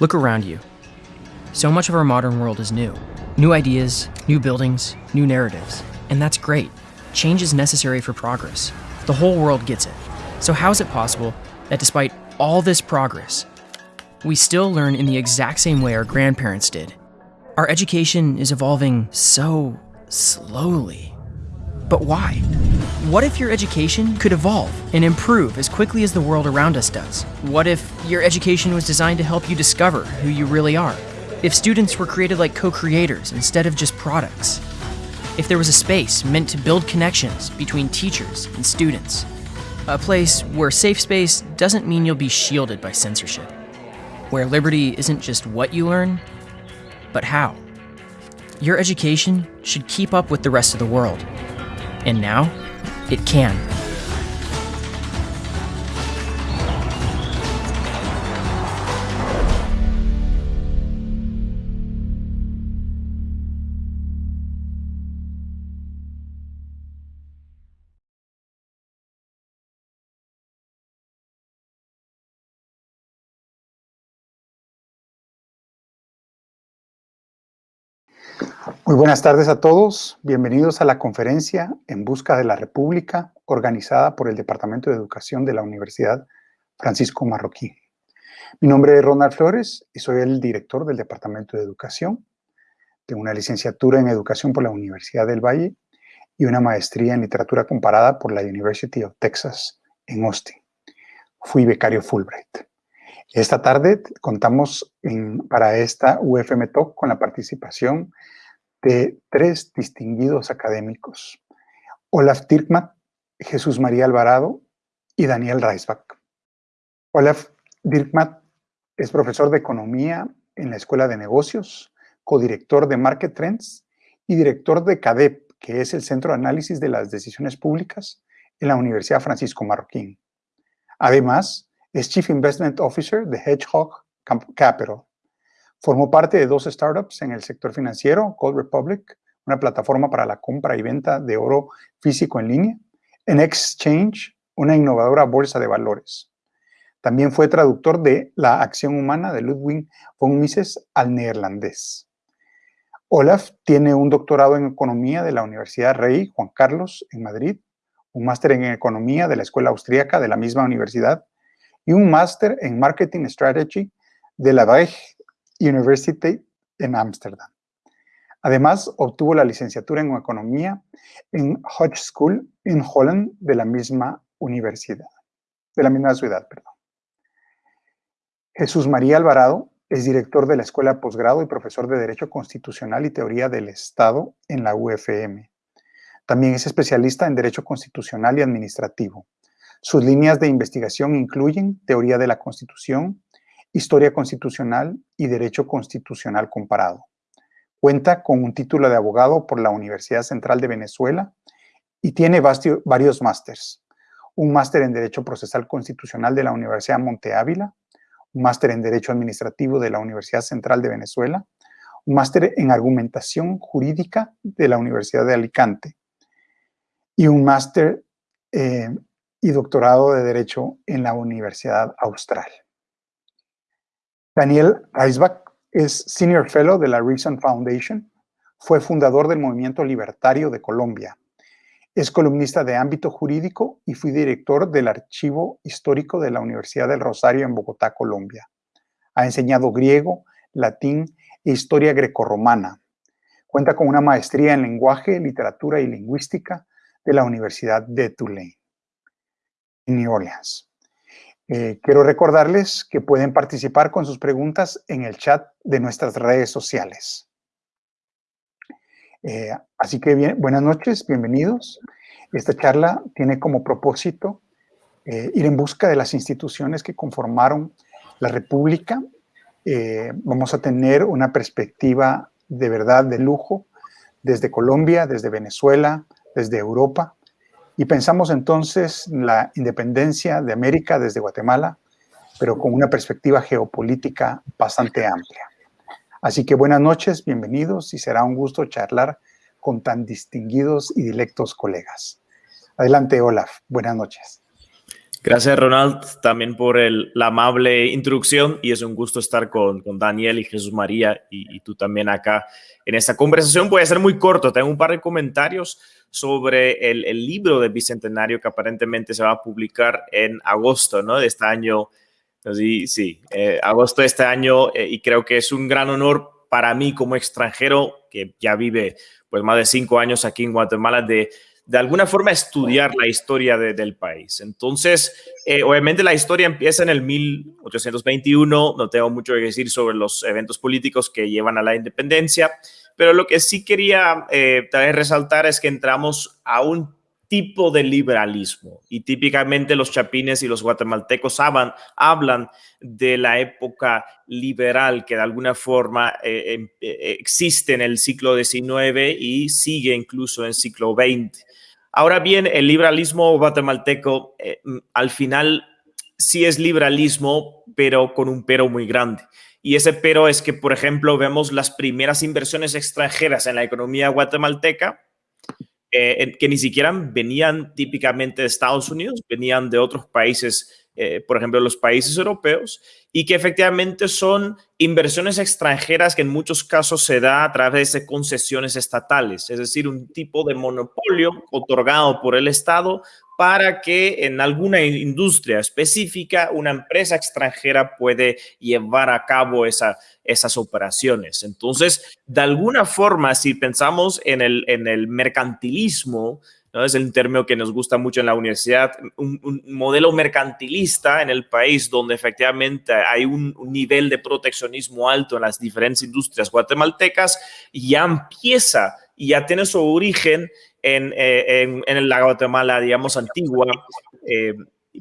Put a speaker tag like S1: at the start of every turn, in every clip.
S1: Look around you. So much of our modern world is new. New ideas, new buildings, new narratives. And that's great. Change is necessary for progress. The whole world gets it. So, how is it possible that despite all this progress, we still learn in the exact same way our grandparents did? Our education is evolving so slowly. But why? What if your education could evolve and improve as quickly as the world around us does? What if your education was designed to help you discover who you really are? If students were created like co creators instead of just products? If there was a space meant to build connections between teachers and students? A place where safe space doesn't mean you'll be shielded by censorship. Where liberty isn't just what you learn, but how. Your education should keep up with the rest of the world. And now, it can.
S2: Muy buenas tardes a todos. Bienvenidos a la conferencia En Busca de la República, organizada por el Departamento de Educación de la Universidad Francisco Marroquín. Mi nombre es Ronald Flores y soy el director del Departamento de Educación. Tengo una licenciatura en Educación por la Universidad del Valle y una maestría en Literatura Comparada por la University of Texas en Austin. Fui becario Fulbright. Esta tarde contamos para esta UFM Talk con la participación de tres distinguidos académicos, Olaf Dirkmatt, Jesús María Alvarado y Daniel Reisbach. Olaf Dirkmatt es profesor de Economía en la Escuela de Negocios, codirector de Market Trends y director de CADEP, que es el Centro de Análisis de las Decisiones Públicas en la Universidad Francisco Marroquín. Además, es Chief Investment Officer de Hedgehog Capital, Formó parte de dos startups en el sector financiero, Cold Republic, una plataforma para la compra y venta de oro físico en línea, en Exchange, una innovadora bolsa de valores. También fue traductor de La acción humana de Ludwig von Mises al neerlandés. Olaf tiene un doctorado en economía de la Universidad Rey Juan Carlos en Madrid, un máster en economía de la Escuela Austríaca de la misma universidad y un máster en marketing strategy de la Brecht University en Ámsterdam. Además, obtuvo la licenciatura en Economía en Hodge School en Holland de la misma universidad, de la misma ciudad, perdón. Jesús María Alvarado es director de la Escuela Posgrado y profesor de Derecho Constitucional y Teoría del Estado en la UFM. También es especialista en Derecho Constitucional y Administrativo. Sus líneas de investigación incluyen Teoría de la Constitución, Historia Constitucional y Derecho Constitucional Comparado. Cuenta con un título de abogado por la Universidad Central de Venezuela y tiene varios másters. Un máster en Derecho Procesal Constitucional de la Universidad Monte Ávila, un máster en Derecho Administrativo de la Universidad Central de Venezuela, un máster en Argumentación Jurídica de la Universidad de Alicante y un máster eh, y doctorado de Derecho en la Universidad Austral. Daniel Reisbach es Senior Fellow de la Reason Foundation, fue fundador del Movimiento Libertario de Colombia, es columnista de ámbito jurídico y fue director del Archivo Histórico de la Universidad del Rosario en Bogotá, Colombia. Ha enseñado griego, latín e historia grecorromana. Cuenta con una maestría en lenguaje, literatura y lingüística de la Universidad de Tulane, en New Orleans. Eh, quiero recordarles que pueden participar con sus preguntas en el chat de nuestras redes sociales. Eh, así que buenas noches, bienvenidos. Esta charla tiene como propósito eh, ir en busca de las instituciones que conformaron la República. vamos a tener una perspectiva de verdad de lujo desde Colombia, desde Venezuela, desde Europa, y pensamos entonces la independencia de América desde Guatemala, pero con una perspectiva geopolítica bastante amplia. Así que buenas noches, bienvenidos y será un gusto charlar con tan distinguidos y dilectos colegas. Adelante, Olaf. Buenas noches.
S3: Gracias, Ronald, también por la amable introducción y es un gusto estar con, con Daniel y Jesús María y, tú también acá en esta conversación. Puede ser muy corto, tengo un par de comentarios sobre el, el, libro de Bicentenario que aparentemente se va a publicar en agosto ¿no? de este año. Sí, sí, eh, agosto de este año eh, y creo que es un gran honor para mí como extranjero que ya vive pues más de cinco años aquí en Guatemala de de alguna forma estudiar la historia de, del país. Entonces, eh, obviamente la historia empieza en el 1821, no tengo mucho que decir sobre los eventos políticos que llevan a la independencia, pero lo que sí quería eh, también resaltar es que entramos a un tipo de liberalismo y típicamente los chapines y los guatemaltecos hablan, hablan de la época liberal que de alguna forma eh, em, eh, existe en el siglo XIX y sigue incluso en el siglo XX. Ahora bien, el liberalismo guatemalteco eh, mm, al final sí es liberalismo, pero con un pero muy grande. Y ese pero es que, por ejemplo, vemos las primeras inversiones extranjeras en la economía guatemalteca, eh, que ni siquiera venían típicamente de Estados Unidos, venían de otros países eh, por ejemplo, los países europeos, y que efectivamente son inversiones extranjeras que en muchos casos se da a través de concesiones estatales, es decir, un tipo de monopolio otorgado por el Estado para que en alguna industria específica una empresa extranjera puede llevar a cabo esa, esas operaciones. Entonces, de alguna forma, si pensamos en el, en el mercantilismo, ¿no? Es el término que nos gusta mucho en la universidad, un, modelo mercantilista en el país donde efectivamente hay un, nivel de proteccionismo alto en las diferentes industrias guatemaltecas, ya empieza y ya tiene su origen en, eh, en, en la Guatemala, digamos, antigua, eh,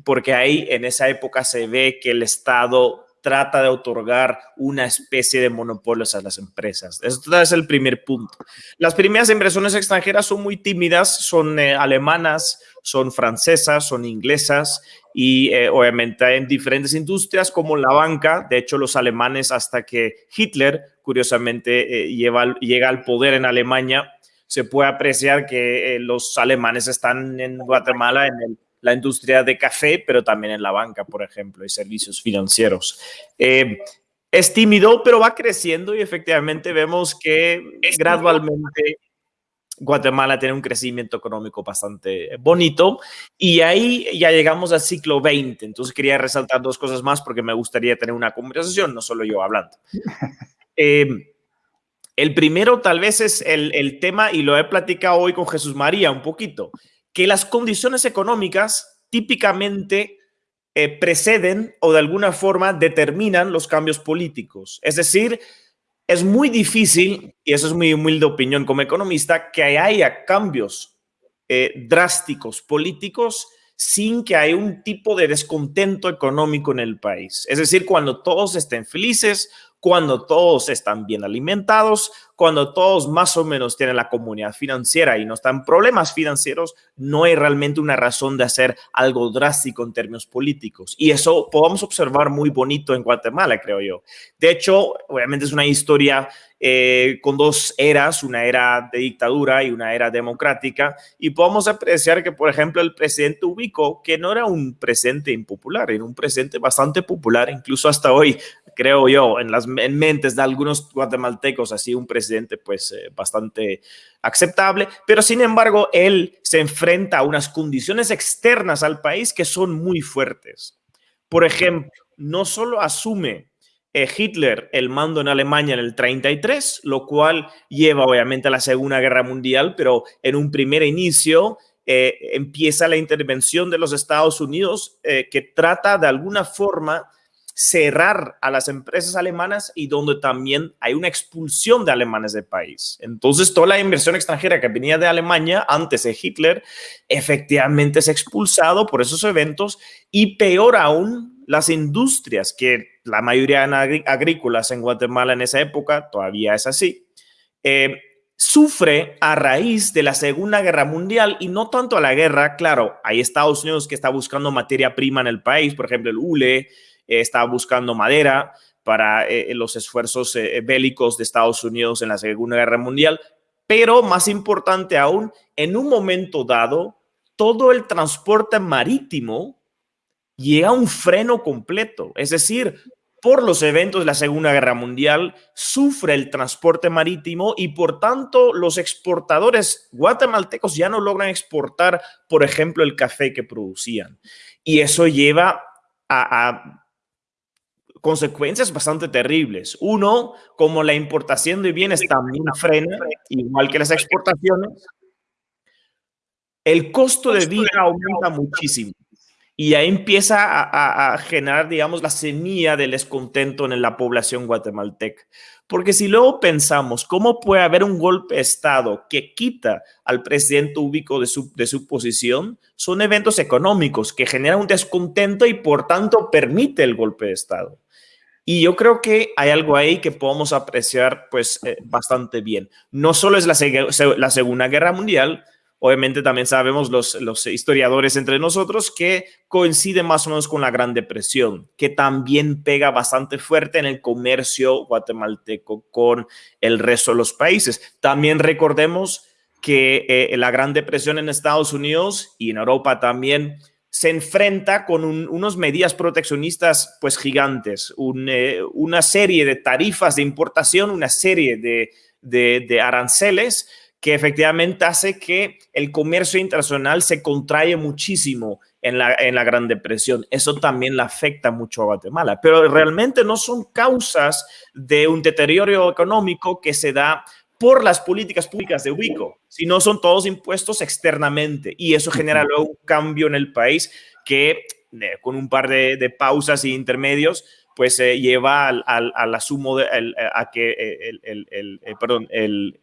S3: porque ahí en esa época se ve que el Estado trata de otorgar una especie de monopolios a las empresas. Este es el primer punto. Las primeras inversiones extranjeras son muy tímidas, son eh, alemanas, son francesas, son inglesas y eh, obviamente en diferentes industrias como la banca. De hecho, los alemanes hasta que Hitler, curiosamente, eh, llega al poder en Alemania, se puede apreciar que eh, los alemanes están en Guatemala en el la industria de café, pero también en la banca, por ejemplo, y servicios financieros. Eh, es tímido, pero va creciendo y efectivamente vemos que gradualmente Guatemala tiene un crecimiento económico bastante bonito y ahí ya llegamos al siglo XX. Entonces quería resaltar dos cosas más porque me gustaría tener una conversación, no solo yo hablando. Eh, el primero tal vez es el, el tema, y lo he platicado hoy con Jesús María un poquito, que las condiciones económicas típicamente eh, preceden o de alguna forma determinan los cambios políticos. Es decir, es muy difícil, y eso es mi humilde opinión como economista, que haya cambios eh, drásticos políticos sin que haya un tipo de descontento económico en el país. Es decir, cuando todos estén felices, cuando todos están bien alimentados, cuando todos más o menos tienen la comunidad financiera y no están problemas financieros, no hay realmente una razón de hacer algo drástico en términos políticos. Y eso podemos observar muy bonito en Guatemala, creo yo. De hecho, obviamente es una historia eh, con dos eras, una era de dictadura y una era democrática, y podemos apreciar que, por ejemplo, el presidente Ubico, que no era un presidente impopular, era un presidente bastante popular, incluso hasta hoy, creo yo, en las en mentes de algunos guatemaltecos, así un presidente pues eh, bastante aceptable, pero sin embargo, él se enfrenta a unas condiciones externas al país que son muy fuertes. Por ejemplo, no solo asume eh, Hitler el mando en Alemania en el 33, lo cual lleva obviamente a la Segunda Guerra Mundial, pero en un primer inicio eh, empieza la intervención de los Estados Unidos que trata de alguna forma cerrar a las empresas alemanas y donde también hay una expulsión de alemanes del país. Entonces, toda la inversión extranjera que venía de Alemania antes de Hitler efectivamente es expulsado por esos eventos y peor aún, las industrias que la mayoría eran agrícolas en Guatemala en esa época, todavía es así, eh, sufre a raíz de la Segunda Guerra Mundial y no tanto a la guerra, claro, hay Estados Unidos que está buscando materia prima en el país, por ejemplo, el hule, estaba buscando madera para eh, los esfuerzos eh, bélicos de Estados Unidos en la Segunda Guerra Mundial, pero más importante aún, en un momento dado, todo el transporte marítimo llega un freno completo. Es decir, por los eventos de la Segunda Guerra Mundial, sufre el transporte marítimo y por tanto los exportadores guatemaltecos ya no logran exportar, por ejemplo, el café que producían. Y eso lleva a, consecuencias bastante terribles. Uno, como la importación de bienes también frena, igual que las exportaciones, el costo de vida aumenta muchísimo. Y ahí empieza a, generar, digamos, la semilla del descontento en la población guatemalteca. Porque si luego pensamos cómo puede haber un golpe de Estado que quita al presidente ubicado de su, de su posición, son eventos económicos que generan un descontento y por tanto permite el golpe de Estado. Y yo creo que hay algo ahí que podemos apreciar pues eh, bastante bien. No solo es la, Segunda Guerra Mundial, Obviamente también sabemos los, los historiadores entre nosotros que coincide más o menos con la Gran Depresión, que también pega bastante fuerte en el comercio guatemalteco con el resto de los países. También recordemos que eh, la Gran Depresión en Estados Unidos y en Europa también se enfrenta con unas medidas proteccionistas pues gigantes, eh, una serie de tarifas de importación, una serie de, aranceles que efectivamente hace que el comercio internacional se contrae muchísimo en la, en la Gran Depresión. Eso también le afecta mucho a Guatemala, pero realmente no son causas de un deterioro económico que se da por las políticas públicas de Ubico, sino son todos impuestos externamente y eso genera luego un cambio en el país que eh, con un par de, pausas y intermedios pues se eh, lleva al, al, al asumo de, a que el, el, el, eh, perdón, el,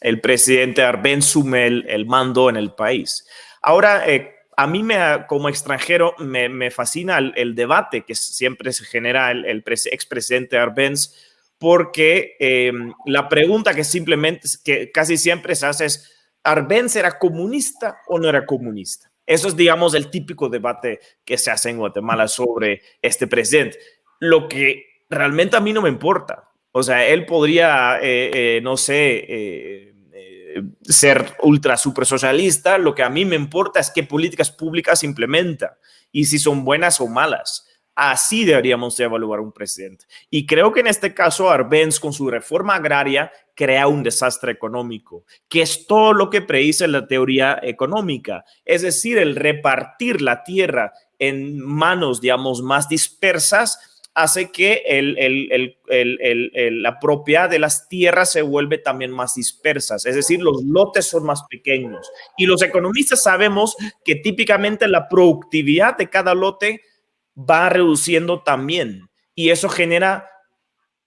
S3: el presidente Arben sume el, mando en el país. Ahora, eh, a mí me, como extranjero me, fascina el, debate que siempre se genera el, el expresidente Arbenz, porque eh, la pregunta que simplemente, que casi siempre se hace es, ¿Arbenz era comunista o no era comunista? Eso es, digamos, el típico debate que se hace en Guatemala sobre este presidente. Lo que realmente a mí no me importa. O sea, él podría, eh, no sé, ser ultra super socialista, lo que a mí me importa es qué políticas públicas implementa y si son buenas o malas. Así deberíamos de evaluar un presidente. Y creo que en este caso Arbenz con su reforma agraria crea un desastre económico, que es todo lo que predice la teoría económica, es decir, el repartir la tierra en manos, digamos, más dispersas hace que la propiedad de las tierras se vuelve también más dispersas, es decir, los lotes son más pequeños. Y los economistas sabemos que típicamente la productividad de cada lote va reduciendo también. Y eso genera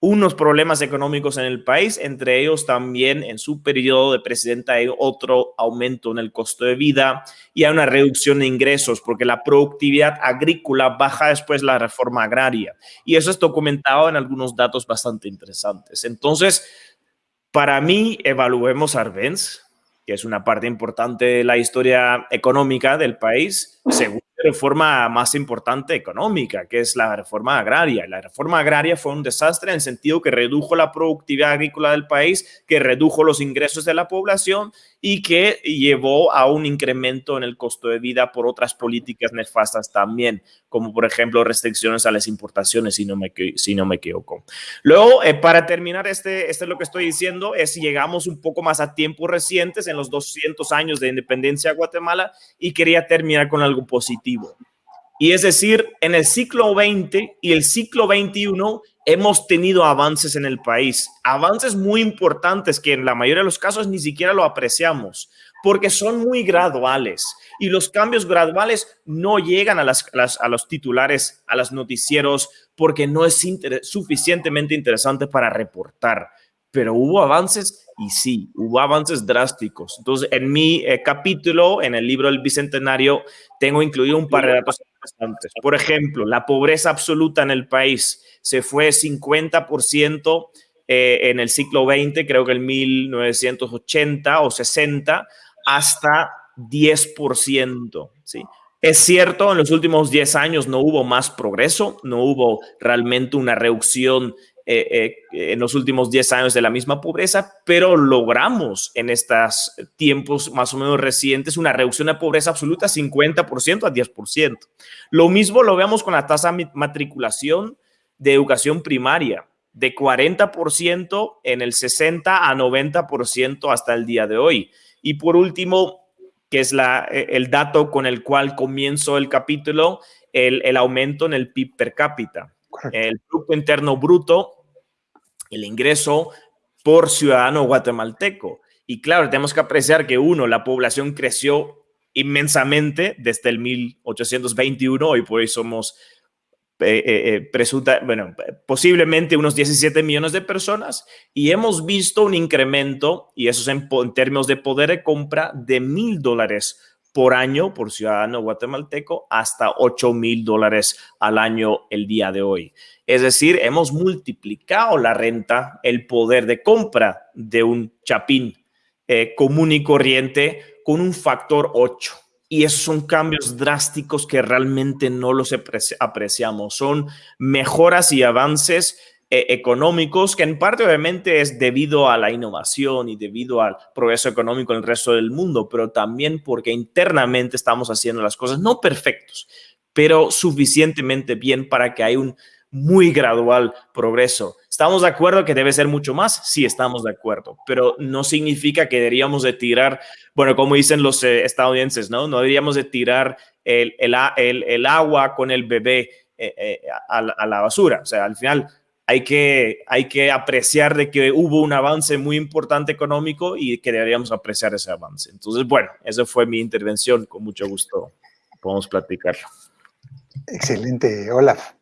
S3: unos problemas económicos en el país, entre ellos también en su periodo de presidenta hay otro aumento en el costo de vida y hay una reducción de ingresos porque la productividad agrícola baja después de la reforma agraria. Y eso es documentado en algunos datos bastante interesantes. Entonces, para mí, evaluemos Arbenz, que es una parte importante de la historia económica del país, según reforma más importante económica, que es la reforma agraria. La reforma agraria fue un desastre en el sentido que redujo la productividad agrícola del país, que redujo los ingresos de la población y que llevó a un incremento en el costo de vida por otras políticas nefastas también, como por ejemplo restricciones a las importaciones, si no me, si no me equivoco. Luego, eh, para terminar, este, este es lo que estoy diciendo, es llegamos un poco más a tiempos recientes, en los 200 años de independencia de Guatemala, y quería terminar con algo positivo. Y es decir, en el siglo XX y el siglo XXI hemos tenido avances en el país, avances muy importantes que en la mayoría de los casos ni siquiera lo apreciamos, porque son muy graduales y los cambios graduales no llegan a, las, a los titulares, a los noticieros, porque no es suficientemente interesante para reportar. Pero hubo avances y sí, hubo avances drásticos. Entonces, en mi eh, capítulo, en el libro del Bicentenario, tengo incluido un par de datos Por ejemplo, la pobreza absoluta en el país se fue 50% eh, en el siglo XX, creo que en 1980 o 60, hasta 10%. ¿sí? Es cierto, en los últimos 10 años no hubo más progreso, no hubo realmente una reducción eh, en los últimos 10 años de la misma pobreza, pero logramos en estos tiempos más o menos recientes una reducción de pobreza absoluta 50% a 10%. Lo mismo lo vemos con la tasa de matriculación de educación primaria de 40% en el 60 a 90% hasta el día de hoy. Y por último, que es la, e, el dato con el cual comienzo el capítulo, el, el aumento en el PIB per cápita. El Producto Interno Bruto, el ingreso por ciudadano guatemalteco. Y claro, tenemos que apreciar que uno, la población creció inmensamente desde el 1821, y por hoy somos eh, eh, eh, presunta, bueno, posiblemente unos 17 millones de personas y hemos visto un incremento, y eso es en, términos de poder de compra, de mil dólares por año por ciudadano guatemalteco hasta 8 mil dólares al año el día de hoy. Es decir, hemos multiplicado la renta, el poder de compra de un chapín común y corriente con un factor 8. Y esos son cambios drásticos que realmente no los apreciamos. Son mejoras y avances eh, económicos que en parte obviamente es debido a la innovación y debido al progreso económico en el resto del mundo, pero también porque internamente estamos haciendo las cosas no perfectos, pero suficientemente bien para que haya un muy gradual progreso. ¿Estamos de acuerdo que debe ser mucho más? Sí, estamos de acuerdo, pero no significa que deberíamos de tirar, bueno, como dicen los eh, estadounidenses, ¿no? No deberíamos de tirar el, el, el, agua con el bebé eh, eh, a, a, la basura. O sea, al final hay que, hay que apreciar de que hubo un avance muy importante económico y que deberíamos apreciar ese avance. Entonces, bueno, esa fue mi intervención. Con mucho gusto podemos platicarlo.
S2: Excelente, Olaf.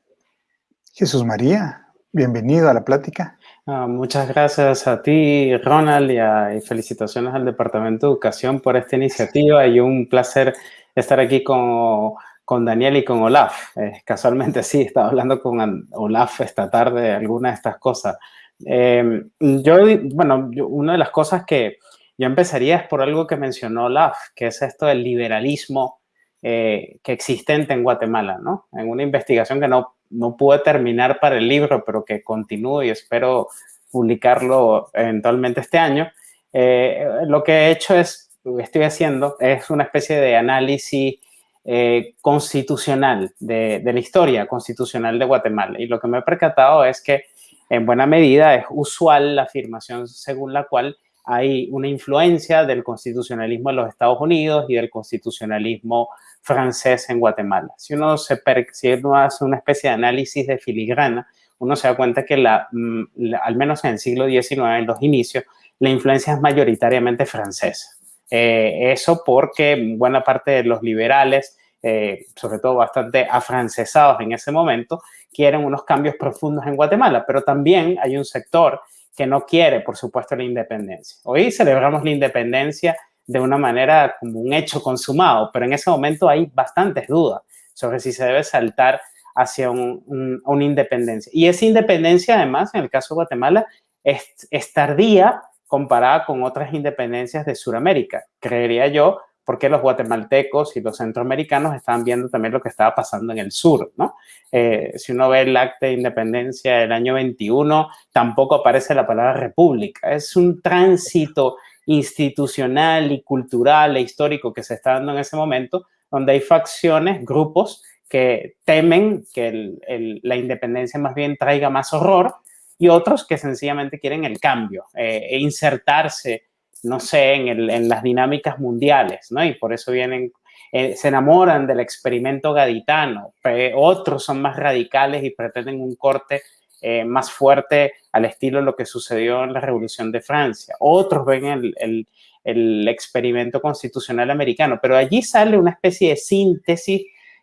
S2: Jesús María, bienvenido a la plática.
S4: Ah, muchas gracias a ti, Ronald, y, felicitaciones al Departamento de Educación por esta iniciativa y un placer estar aquí con, con Daniel y con Olaf. Eh, casualmente sí, estaba hablando con Olaf esta tarde de algunas de estas cosas. Em, yo, bueno, una de las cosas que yo empezaría es por algo que mencionó Olaf, que es esto del liberalismo eh, que existente en Guatemala, ¿no? En una investigación que no no pude terminar para el libro, pero que continúo y espero publicarlo eventualmente este año. Eh, lo que he hecho es, lo que estoy haciendo, es una especie de análisis eh, constitucional de, la historia constitucional de Guatemala. Y lo que me he percatado es que en buena medida es usual la afirmación según la cual hay una influencia del constitucionalismo en los Estados Unidos y del constitucionalismo francés en Guatemala. Si uno, se, si uno hace una especie de análisis de filigrana, uno se da cuenta que la, mm, al menos en el siglo XIX, en los inicios, la influencia es mayoritariamente francesa. Eh, eso porque buena parte de los liberales, eh, sobre todo bastante afrancesados en ese momento, quieren unos cambios profundos en Guatemala, pero también hay un sector que no quiere, por supuesto, la independencia. Hoy celebramos la independencia de una manera como un hecho consumado, pero en ese momento hay bastantes dudas sobre si se debe saltar hacia una independencia. Y esa independencia, además, en el caso de Guatemala, es, es tardía comparada con otras independencias de Sudamérica, creería yo, porque los guatemaltecos y los centroamericanos estaban viendo también lo que estaba pasando en el sur, ¿no? Eh, si uno ve el acta de independencia del año 21, tampoco aparece la palabra república. Es un tránsito institucional y cultural e histórico que se está dando en ese momento, donde hay facciones, grupos que temen que la independencia más bien traiga más horror y otros que sencillamente quieren el cambio eh, e insertarse, no sé, en, las dinámicas mundiales, ¿no? Y por eso vienen, eh, se enamoran del experimento gaditano, otros son más radicales y pretenden un corte eh, más fuerte al estilo de lo que sucedió en la Revolución de Francia. Otros ven el, el, experimento constitucional americano, pero allí sale una especie de síntesis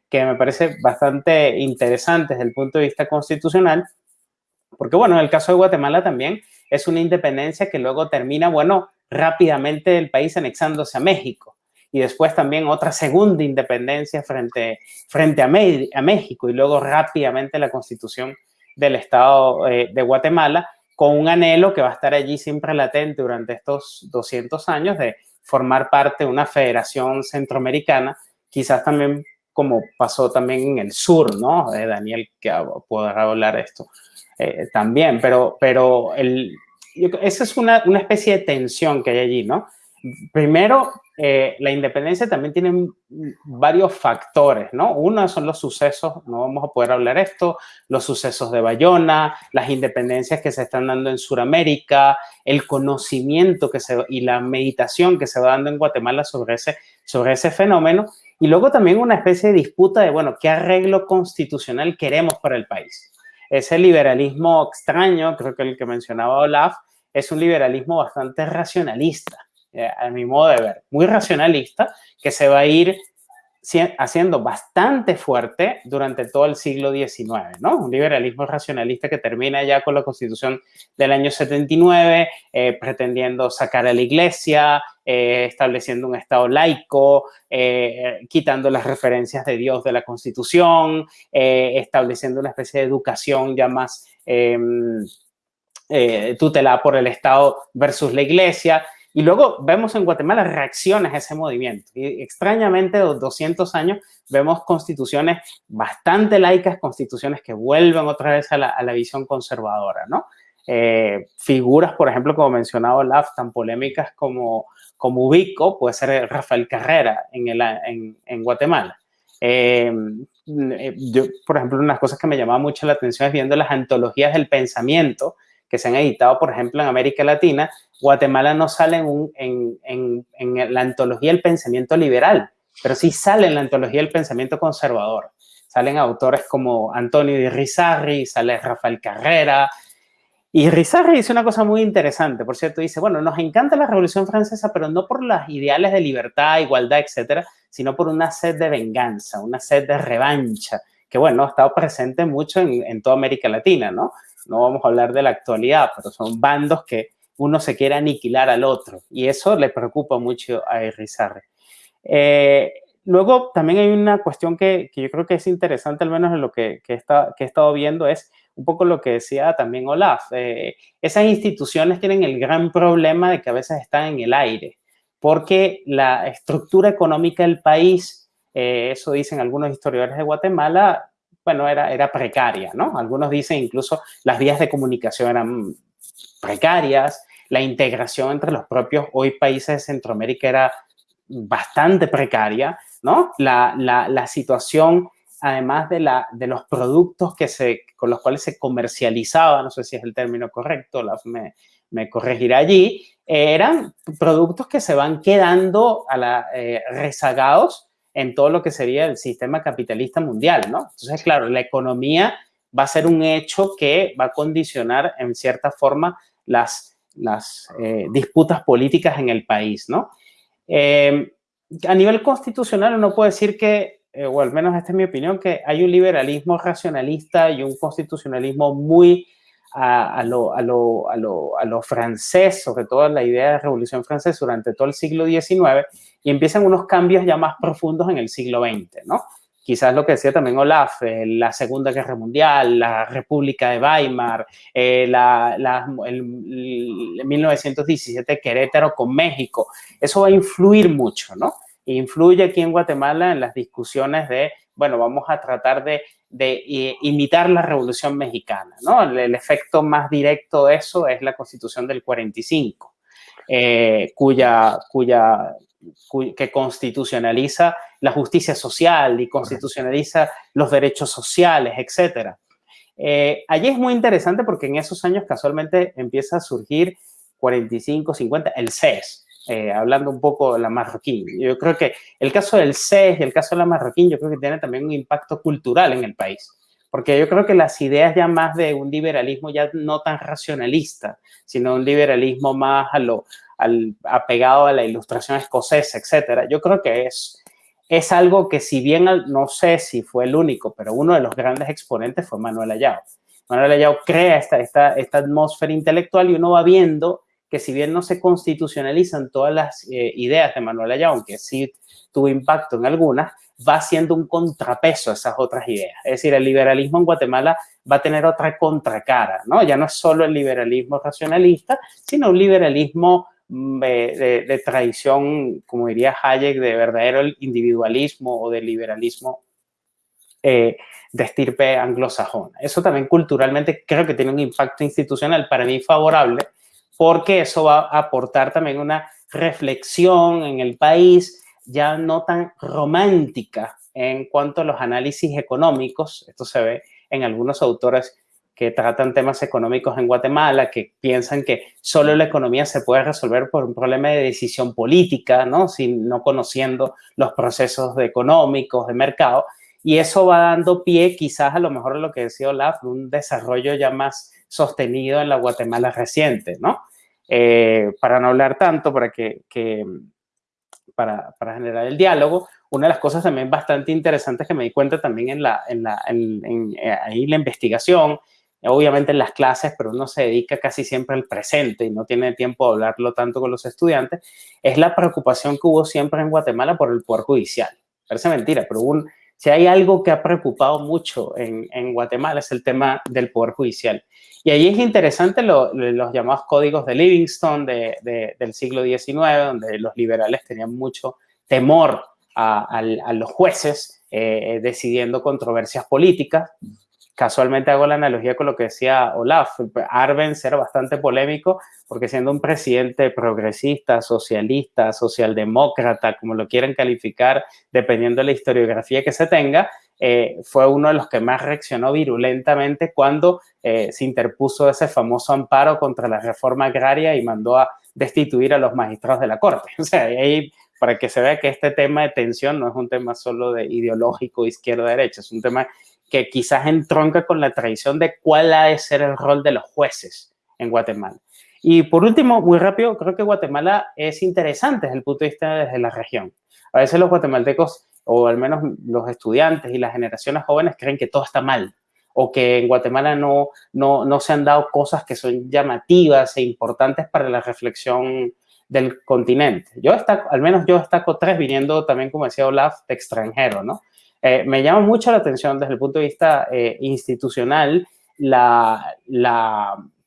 S4: que me parece bastante interesante desde el punto de vista constitucional, porque bueno, en el caso de Guatemala también es una independencia que luego termina, bueno, rápidamente el país anexándose a México y después también otra segunda independencia frente, frente a, a México y luego rápidamente la constitución del Estado eh, de Guatemala, con un anhelo que va a estar allí siempre latente durante estos 200 años de formar parte de una federación centroamericana, quizás también como pasó también en el sur, ¿no? Eh, Daniel, que podrá hablar de esto eh, también, pero, pero el, esa es una, una, especie de tensión que hay allí, ¿no? Primero, eh, la independencia también tiene varios factores, ¿no? Uno son los sucesos, no vamos a poder hablar esto, los sucesos de Bayona, las independencias que se están dando en Sudamérica, el conocimiento que se, y la meditación que se va dando en Guatemala sobre ese, sobre ese fenómeno. Y luego también una especie de disputa de, bueno, ¿qué arreglo constitucional queremos para el país? Ese liberalismo extraño, creo que el que mencionaba Olaf, es un liberalismo bastante racionalista eh, a mi modo de ver, muy racionalista, que se va a ir haciendo bastante fuerte durante todo el siglo XIX, ¿no? Un liberalismo racionalista que termina ya con la Constitución del año 79, eh, pretendiendo sacar a la Iglesia, eh, estableciendo un Estado laico, quitando las referencias de Dios de la Constitución, estableciendo una especie de educación ya más em, tutelada por el Estado versus la Iglesia. Y luego vemos en Guatemala reacciones a ese movimiento. Y extrañamente, 200 años, vemos constituciones bastante laicas, constituciones que vuelven otra vez a la, visión conservadora, ¿no? Eh, figuras, por ejemplo, como mencionaba Olaf, tan polémicas como, como Ubico, puede ser Rafael Carrera en, el, en, Guatemala. Eh, yo, por ejemplo, unas cosas que me llamaba mucho la atención es viendo las antologías del pensamiento que se han editado, por ejemplo, en América Latina, Guatemala no sale en, la antología del pensamiento liberal, pero sí sale en la antología del pensamiento conservador. Salen autores como Antonio de Rizarri, sale Rafael Carrera. Y Rizarri dice una cosa muy interesante, por cierto, dice, bueno, nos encanta la Revolución Francesa, pero no por los ideales de libertad, igualdad, etcétera, sino por una sed de venganza, una sed de revancha, que bueno, ha estado presente mucho en, en toda América Latina, ¿no? No vamos a hablar de la actualidad, pero son bandos que uno se quiere aniquilar al otro y eso le preocupa mucho a Irizarry. Eh, luego también hay una cuestión que, yo creo que es interesante, al menos en lo que, que, está, que he estado viendo, es un poco lo que decía también Olaf. Eh, esas instituciones tienen el gran problema de que a veces están en el aire, porque la estructura económica del país, eh, eso dicen algunos historiadores de Guatemala, bueno, era, era precaria, ¿no? Algunos dicen incluso las vías de comunicación eran precarias, la integración entre los propios hoy países de Centroamérica era bastante precaria, ¿no? La, la, situación, además de, la, de los productos que se, con los cuales se comercializaba, no sé si es el término correcto, me, me corregirá allí, eran productos que se van quedando a la, eh, rezagados en todo lo que sería el sistema capitalista mundial, ¿no? Entonces, claro, la economía va a ser un hecho que va a condicionar en cierta forma las las eh, disputas políticas en el país, ¿no? Eh, a nivel constitucional uno puede decir que, eh, o al menos esta es mi opinión, que hay un liberalismo racionalista y un constitucionalismo muy a, lo, a, lo, a, lo, a, lo, francés, sobre todo la idea de revolución francesa durante todo el siglo XIX, y empiezan unos cambios ya más profundos en el siglo XX, ¿no? Quizás lo que decía también Olaf, eh, la Segunda Guerra Mundial, la República de Weimar, eh, el, 1917 Querétaro con México, eso va a influir mucho, ¿no? Influye aquí en Guatemala en las discusiones de, bueno, vamos a tratar de, de imitar la Revolución Mexicana, ¿no? El, efecto más directo de eso es la Constitución del 45, eh, cuya, cuya que constitucionaliza la justicia social y constitucionaliza los derechos sociales, etc. Eh, allí es muy interesante porque en esos años casualmente empieza a surgir 45, 50, el CES, eh, hablando un poco de la marroquín. Yo creo que el caso del CES y el caso de la marroquín, yo creo que tiene también un impacto cultural en el país. Porque yo creo que las ideas ya más de un liberalismo ya no tan racionalista, sino un liberalismo más a lo, al, apegado a la ilustración escocesa, etcétera. Yo creo que es, es algo que si bien no sé si fue el único, pero uno de los grandes exponentes fue Manuel Ayao. Manuel Ayao crea esta, esta, esta atmósfera intelectual y uno va viendo que si bien no se constitucionalizan todas las eh, ideas de Manuel Ayao, aunque sí tuvo impacto en algunas, va siendo un contrapeso a esas otras ideas. Es decir, el liberalismo en Guatemala va a tener otra contracara, ¿no? Ya no es solo el liberalismo racionalista, sino un liberalismo Mm, de, tradición, como diría Hayek, de verdadero individualismo o de liberalismo eh, de estirpe anglosajona. Eso también culturalmente creo que tiene un impacto institucional para mí favorable, porque eso va a aportar también una reflexión en el país ya no tan romántica en cuanto a los análisis económicos. Esto se ve en algunos autores que tratan temas económicos en Guatemala, que piensan que solo la economía se puede resolver por un problema de decisión política, ¿no? Sin, no conociendo los procesos económicos, de mercado. Y eso va dando pie quizás a lo mejor a lo que decía Olaf, un desarrollo ya más sostenido en la Guatemala reciente, ¿no? Eh, para no hablar tanto, para que, para, generar el diálogo, una de las cosas también bastante interesantes que me di cuenta también en la, en la, en, eh, ahí la investigación obviamente en las clases, pero uno se dedica casi siempre al presente y no tiene tiempo de hablarlo tanto con los estudiantes, es la preocupación que hubo siempre en Guatemala por el Poder Judicial. Parece mentira, pero un, si hay algo que ha preocupado mucho en, Guatemala es el tema del Poder Judicial. Y ahí es interesante lo, los llamados códigos de Livingston de, de, del siglo XIX, donde los liberales tenían mucho temor a los jueces eh, decidiendo controversias políticas casualmente hago la analogía con lo que decía Olaf. Arbenz era bastante polémico porque siendo un presidente progresista, socialista, socialdemócrata, como lo quieran calificar, dependiendo de la historiografía que se tenga, eh, fue uno de los que más reaccionó virulentamente cuando eh, se interpuso ese famoso amparo contra la reforma agraria y mandó a destituir a los magistrados de la Corte. O sea, ahí para que se vea que este tema de tensión no es un tema solo de ideológico izquierda-derecha, es un tema que quizás entronca con la tradición de cuál ha de ser el rol de los jueces en Guatemala. Y por último, muy rápido, creo que Guatemala es interesante desde el punto de vista desde la región. A veces los guatemaltecos, o al menos los estudiantes y las generaciones jóvenes, creen que todo está mal o que en Guatemala no, no, no se han dado cosas que son llamativas e importantes para la reflexión del continente. Yo destaco, al menos yo destaco tres, viniendo también, como decía Olaf, de extranjero, ¿no? Eh, me llama mucho la atención desde el punto de vista eh, institucional la,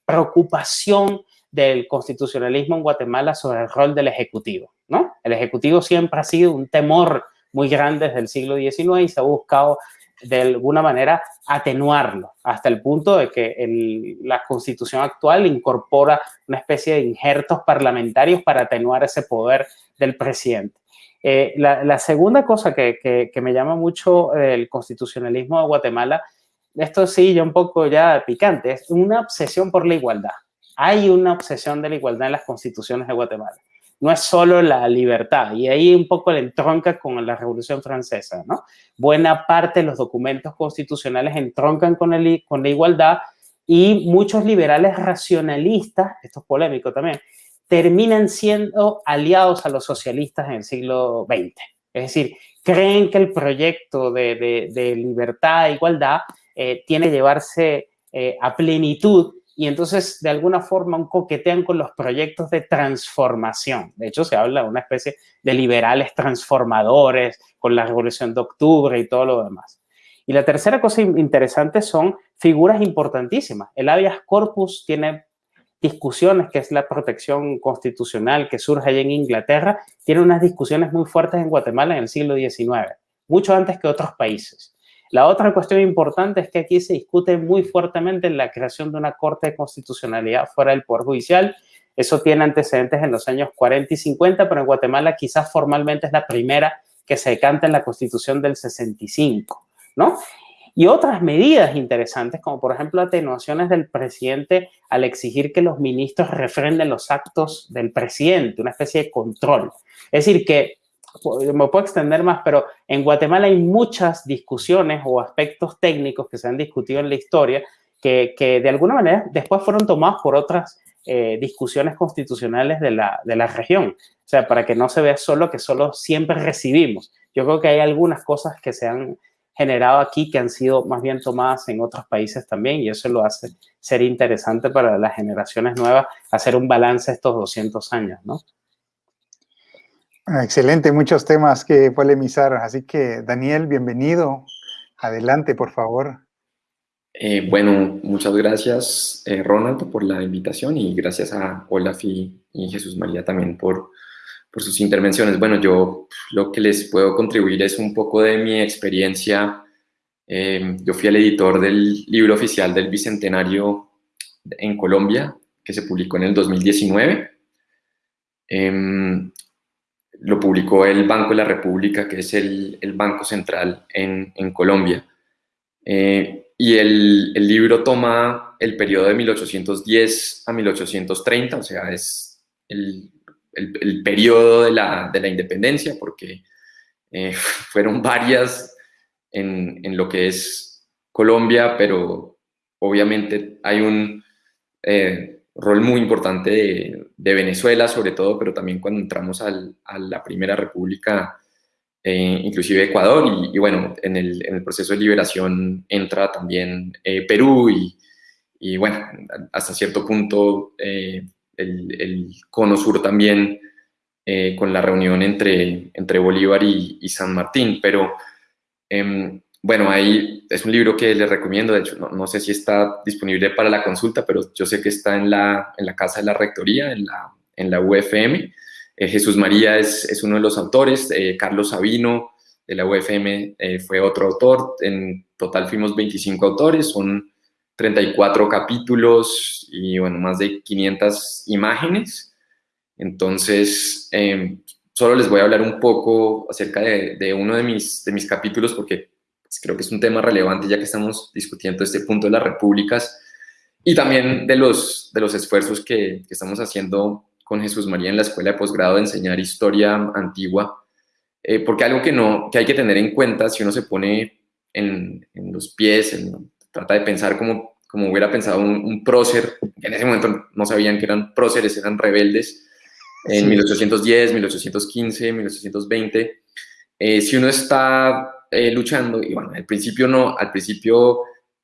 S4: preocupación del constitucionalismo en Guatemala sobre el rol del Ejecutivo. ¿no? El Ejecutivo siempre ha sido un temor muy grande desde el siglo XIX y se ha buscado de alguna manera atenuarlo hasta el punto de que el, la constitución actual incorpora una especie de injertos parlamentarios para atenuar ese poder del presidente. Eh, la, segunda cosa que, me llama mucho el constitucionalismo de Guatemala, esto sí, ya un poco ya picante, es una obsesión por la igualdad. Hay una obsesión de la igualdad en las constituciones de Guatemala. No es solo la libertad, y ahí un poco le entronca con la Revolución Francesa, ¿no? Buena parte de los documentos constitucionales entroncan con la igualdad y muchos liberales racionalistas, esto es polémico también, terminan siendo aliados a los socialistas en el siglo XX. Es decir, creen que el proyecto de, de, libertad e igualdad eh, tiene que llevarse eh, a plenitud y entonces de alguna forma un coquetean con los proyectos de transformación. De hecho, se habla de una especie de liberales transformadores con la Revolución de Octubre y todo lo demás. Y la tercera cosa interesante son figuras importantísimas. El habeas corpus tiene discusiones, que es la protección constitucional que surge allá en Inglaterra, tiene unas discusiones muy fuertes en Guatemala en el siglo XIX, mucho antes que otros países. La otra cuestión importante es que aquí se discute muy fuertemente la creación de una Corte de Constitucionalidad fuera del Poder Judicial. Eso tiene antecedentes en los años 40 y 50, pero en Guatemala quizás formalmente es la primera que se decanta en la Constitución del 65, ¿no? Y otras medidas interesantes, como por ejemplo atenuaciones del presidente al exigir que los ministros refrenden los actos del presidente, una especie de control. Es decir, que me puedo extender más, pero en Guatemala hay muchas discusiones o aspectos técnicos que se han discutido en la historia que, que de alguna manera después fueron tomados por otras eh, discusiones constitucionales de la, de la región. O sea, para que no se vea solo que solo siempre recibimos. Yo creo que hay algunas cosas que se han generado aquí que han sido más bien tomadas en otros países también y eso lo hace ser interesante para las generaciones nuevas hacer un balance estos 200 años, ¿no?
S2: Ah, excelente, muchos temas que polemizar. Así que, Daniel, bienvenido. Adelante, por favor.
S5: Eh, bueno, muchas gracias, eh, Ronald, por la invitación y gracias a Olaf y Jesús María también por, por sus intervenciones. Bueno, yo lo que les puedo contribuir es un poco de mi experiencia Eh, yo fui el editor del libro oficial del Bicentenario en Colombia, que se publicó en el 2019. Em, lo publicó el Banco de la República, que es el, el Banco Central en, en Colombia. Eh, y el, el, libro toma el periodo de 1810 a 1830, o sea, es el, el periodo de la, de la, independencia, porque eh, fueron varias en, en, lo que es Colombia, pero obviamente hay un eh, rol muy importante de, de, Venezuela, sobre todo, pero también cuando entramos al, a la Primera República eh, inclusive Ecuador, y, y bueno, en el, en el, proceso de liberación entra también eh, Perú y, y, bueno, hasta cierto punto eh, el, el, cono sur también eh, con la reunión entre, entre Bolívar y, San Martín, pero em, bueno, ahí es un libro que les recomiendo, de hecho, no, no, sé si está disponible para la consulta, pero yo sé que está en la, en la casa de la rectoría, en la, en la UFM, eh, Jesús María es, es, uno de los autores, eh, Carlos Sabino de la UFM fue otro autor, en total fuimos 25 autores, son 34 capítulos y bueno, más de 500 imágenes. Entonces, em, solo les voy a hablar un poco acerca de, de uno de mis, de mis capítulos porque pues, creo que es un tema relevante ya que estamos discutiendo este punto de las repúblicas y también de los, de los esfuerzos que, que estamos haciendo con Jesús María en la escuela de posgrado de enseñar historia antigua, eh, porque algo que, no, que hay que tener en cuenta si uno se pone en, en los pies, en, trata de pensar como, como hubiera pensado un, un, prócer, que en ese momento no sabían que eran próceres, eran rebeldes, en sí. 1810, 1815, 1820. Eh, si uno está eh, luchando, y bueno, al principio no, al principio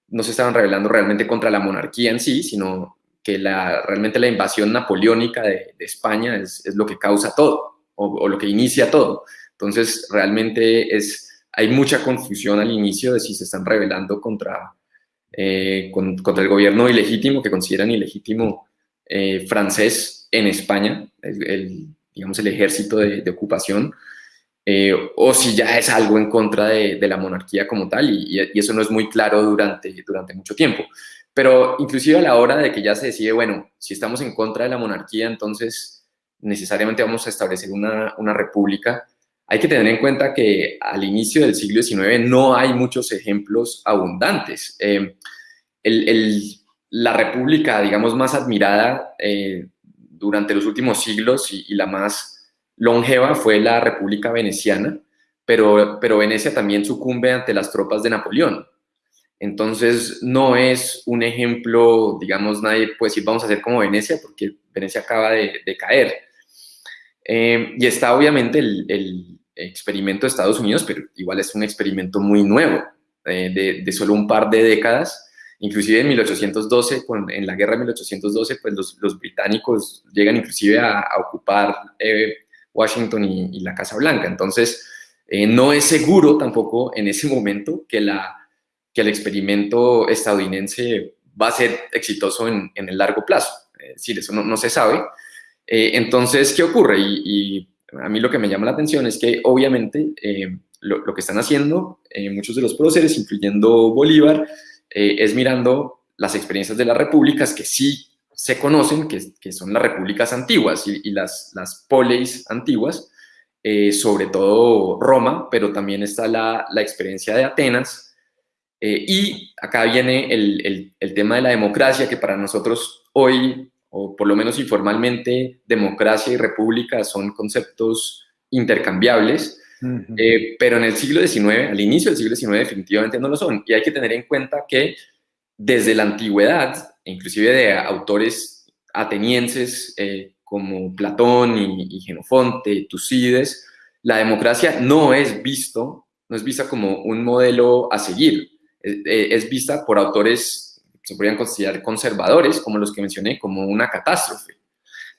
S5: no se estaban rebelando realmente contra la monarquía en sí, sino que la, realmente la invasión napoleónica de, de España es, es, lo que causa todo, o, o, lo que inicia todo. Entonces, realmente es, hay mucha confusión al inicio de si se están rebelando contra, eh, con, contra el gobierno ilegítimo, que consideran ilegítimo eh, francés en España, el, el, digamos el ejército de, de ocupación, eh, o si ya es algo en contra de, de la monarquía como tal, y, y, eso no es muy claro durante, durante mucho tiempo. Pero inclusive a la hora de que ya se decide, bueno, si estamos en contra de la monarquía, entonces necesariamente vamos a establecer una, una república, hay que tener en cuenta que al inicio del siglo XIX no hay muchos ejemplos abundantes. Eh, la república, digamos, más admirada eh, durante los últimos siglos y, la más longeva fue la República Veneciana, pero, pero Venecia también sucumbe ante las tropas de Napoleón. Entonces, no es un ejemplo, digamos, nadie puede decir vamos a hacer como Venecia, porque Venecia acaba de caer. Eh, y está obviamente el, el, experimento de Estados Unidos, pero igual es un experimento muy nuevo, eh, de, de, solo un par de décadas. Inclusive en 1812, con, en la guerra de 1812, pues los, los británicos llegan inclusive a, a ocupar eh, Washington y, y, la Casa Blanca. Entonces, eh, no es seguro tampoco en ese momento que la que el experimento estadounidense va a ser exitoso en, en el largo plazo. Es decir, eso no, no se sabe. Eh, entonces, ¿qué ocurre? Y, a mí lo que me llama la atención es que obviamente eh, lo, que están haciendo eh, muchos de los próceres, incluyendo Bolívar, es mirando las experiencias de las repúblicas que sí se conocen, que, son las repúblicas antiguas y, las, las poleis antiguas, sobre todo Roma, pero también está la, experiencia de Atenas, y acá viene el, tema de la democracia, que para nosotros hoy, o por lo menos informalmente, democracia y república son conceptos intercambiables, uh -huh. eh, pero en el siglo XIX, al inicio del siglo XIX definitivamente no lo son. Y hay que tener en cuenta que desde la antigüedad, inclusive de autores atenienses eh, como Platón y, y Genofonte, Tucídides, la democracia no es visto, no es vista como un modelo a seguir, eh, es vista por autores se podrían considerar conservadores, como los que mencioné, como una catástrofe,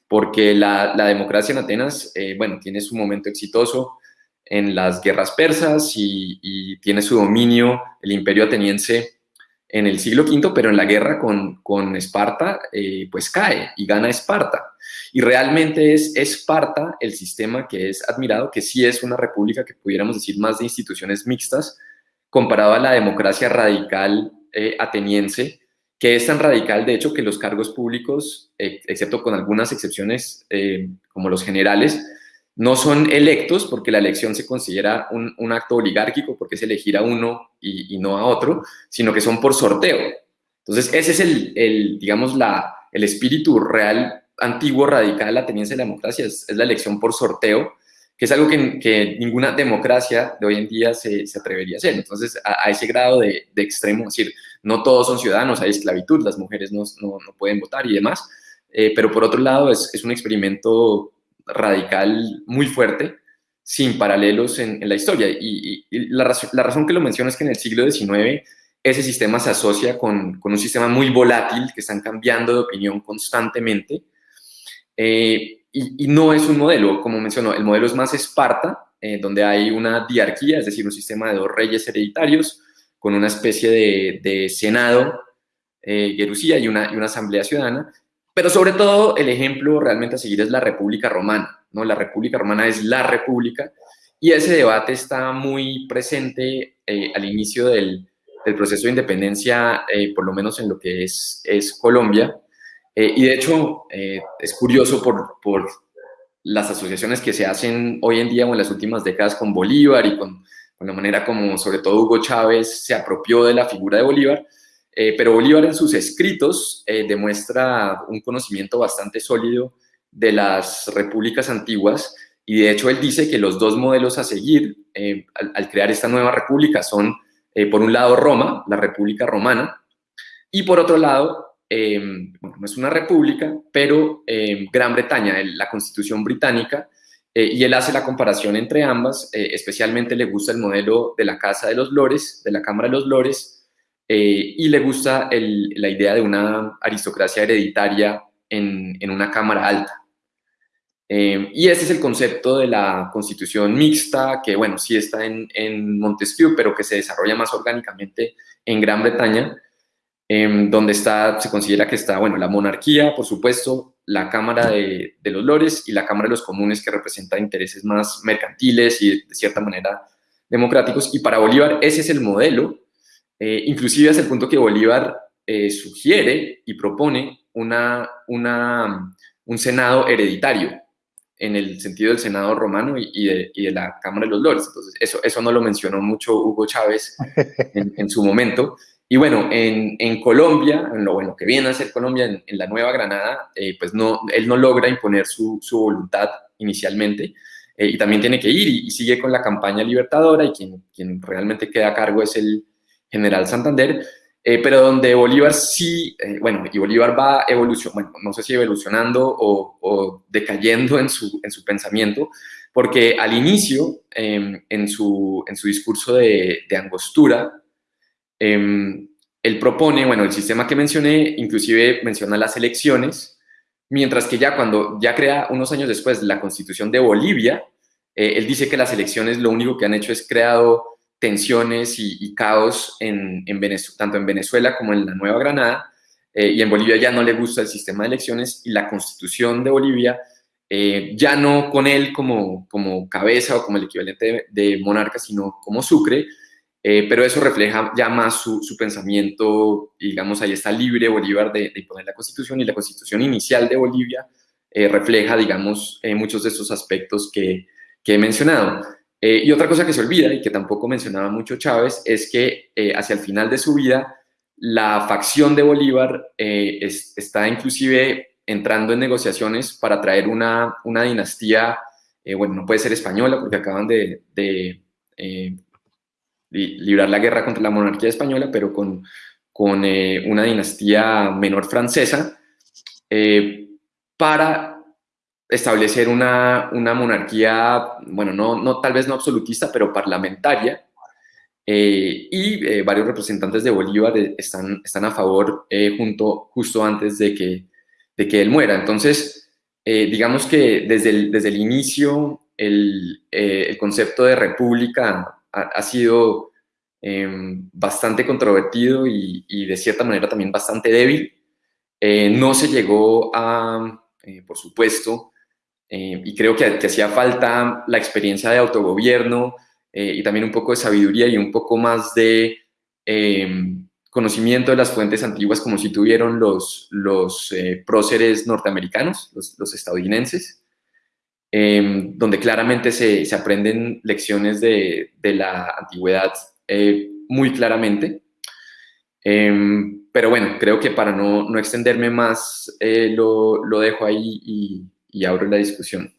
S5: porque la, la democracia en Atenas, eh, bueno, tiene su momento exitoso en las guerras persas y, y, tiene su dominio el imperio ateniense en el siglo V, pero en la guerra con, con Esparta, eh, pues cae y gana Esparta. Y realmente es Esparta el sistema que es admirado, que sí es una república que pudiéramos decir más de instituciones mixtas, comparado a la democracia radical ateniense, que es tan radical, de hecho, que los cargos públicos, excepto con algunas excepciones como los generales, no son electos porque la elección se considera un, acto oligárquico porque es elegir a uno y, no a otro, sino que son por sorteo. Entonces, ese es el, digamos, la, el espíritu real, antiguo, radical ateniense de la democracia, es, la elección por sorteo, que es algo que, ninguna democracia de hoy en día se, atrevería a hacer. Entonces, a, ese grado de, extremo, es decir, no todos son ciudadanos, hay esclavitud, las mujeres no, pueden votar y demás, eh, pero por otro lado es, es un experimento radical muy fuerte, sin paralelos en, la historia. Y, la, razón, que lo menciono es que en el siglo XIX ese sistema se asocia con, un sistema muy volátil, que están cambiando de opinión constantemente, eh, y, no es un modelo, como mencionó, el modelo es más Esparta, eh, donde hay una diarquía, es decir, un sistema de dos reyes hereditarios, con una especie de, senado, eh, y una, y una asamblea ciudadana, pero sobre todo el ejemplo realmente a seguir es la República Romana, ¿no? La República Romana es la República y ese debate está muy presente eh, al inicio del, proceso de independencia, eh, por lo menos en lo que es, es Colombia. Eh, y de hecho es curioso por, por las asociaciones que se hacen hoy en día o en las últimas décadas con Bolívar y con, con la manera como sobre todo Hugo Chávez se apropió de la figura de Bolívar, eh, pero Bolívar en sus escritos eh, demuestra un conocimiento bastante sólido de las repúblicas antiguas y de hecho él dice que los dos modelos a seguir eh, al, crear esta nueva república son, por un lado, Roma, la República Romana, y por otro lado, bueno, no es una república, pero Gran Bretaña, la constitución británica, y él hace la comparación entre ambas, especialmente le gusta el modelo de la Casa de los Lores, de la Cámara de los Lores, eh, y le gusta la idea de una aristocracia hereditaria en, una cámara alta. Eh, y ese es el concepto de la constitución mixta, que bueno, sí está en, Montesquieu, pero que se desarrolla más orgánicamente en Gran Bretaña, em, donde está, se considera que está, bueno, la monarquía, por supuesto, la Cámara de, los Lores y la Cámara de los Comunes, que representa intereses más mercantiles y de cierta manera democráticos. Y para Bolívar ese es el modelo eh, inclusive hasta el punto que Bolívar eh, sugiere y propone una, una, un Senado hereditario, en el sentido del Senado romano y, de, y de, la Cámara de los Lores. Entonces, eso, eso no lo mencionó mucho Hugo Chávez en, su momento. Y bueno, en, en, Colombia, en lo bueno que viene a ser Colombia, en, la Nueva Granada, eh, pues no, él no logra imponer su, su voluntad inicialmente y también tiene que ir y, y, sigue con la campaña libertadora y quien, quien realmente queda a cargo es el, General Santander, eh, pero donde Bolívar sí, eh, bueno, y Bolívar va evolucionando, bueno, no sé si evolucionando o, decayendo en su, en su pensamiento, porque al inicio, em, en, su, en su discurso de, angostura, em, él propone, bueno, el sistema que mencioné, inclusive menciona las elecciones, mientras que ya cuando ya crea unos años después la constitución de Bolivia, eh, él dice que las elecciones lo único que han hecho es creado tensiones y, caos en, tanto en Venezuela como en la Nueva Granada, eh, y en Bolivia ya no le gusta el sistema de elecciones y la constitución de Bolivia, eh, ya no con él como, como cabeza o como el equivalente de, monarca, sino como Sucre, eh, pero eso refleja ya más su, pensamiento, digamos, ahí está libre Bolívar de, imponer la constitución y la constitución inicial de Bolivia refleja, digamos, muchos de esos aspectos que, que he mencionado. Eh, y otra cosa que se olvida y que tampoco mencionaba mucho Chávez es que eh, hacia el final de su vida la facción de Bolívar eh, está inclusive entrando en negociaciones para traer una, una dinastía, bueno, no puede ser española porque acaban de librar la guerra contra la monarquía española, pero con, con una dinastía menor francesa, para establecer una, monarquía, bueno, no, no, tal vez no absolutista, pero parlamentaria, eh, y eh, varios representantes de Bolívar eh, están, están a favor junto, justo antes de que, de que él muera. Entonces, digamos que desde el, desde el inicio el, concepto de república ha, sido em, bastante controvertido y, de cierta manera también bastante débil. no se llegó a, por supuesto, eh, y creo que, hacía falta la experiencia de autogobierno eh, y también un poco de sabiduría y un poco más de em, conocimiento de las fuentes antiguas como si tuvieron los, los eh, próceres norteamericanos, los, estadounidenses, em, donde claramente se, se, aprenden lecciones de, de la antigüedad eh, muy claramente. Em, pero bueno, creo que para no, no extenderme más, lo, lo, dejo ahí y, y abro la discusión.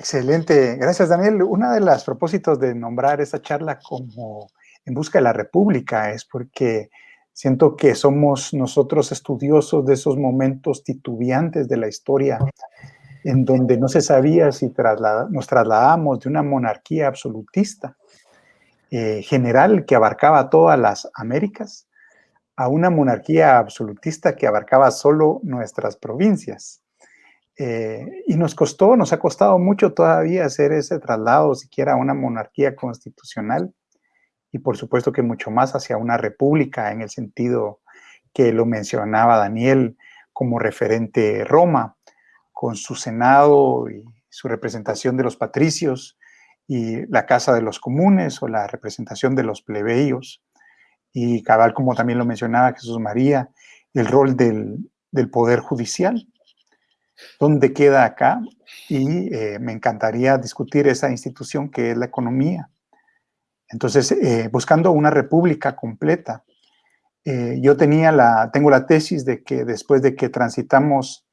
S2: Excelente, gracias Daniel. Uno de los propósitos de nombrar esta charla como En Busca de la República es porque siento que somos nosotros estudiosos de esos momentos titubeantes de la historia en donde no se sabía si nos trasladamos de una monarquía absolutista eh, general que abarcaba todas las Américas a una monarquía absolutista que abarcaba solo nuestras provincias. Eh, y nos costó, nos ha costado mucho todavía hacer ese traslado siquiera a una monarquía constitucional y por supuesto que mucho más hacia una república en el sentido que lo mencionaba Daniel como referente Roma, con su Senado y su representación de los patricios y la Casa de los Comunes o la representación de los plebeyos. Y cabal, como también lo mencionaba Jesús María, el rol del, del Poder Judicial, dónde queda acá y eh, me encantaría discutir esa institución que es la economía. Entonces, eh, buscando una república completa, eh, yo tenía la, tengo la tesis de que después de que transitamos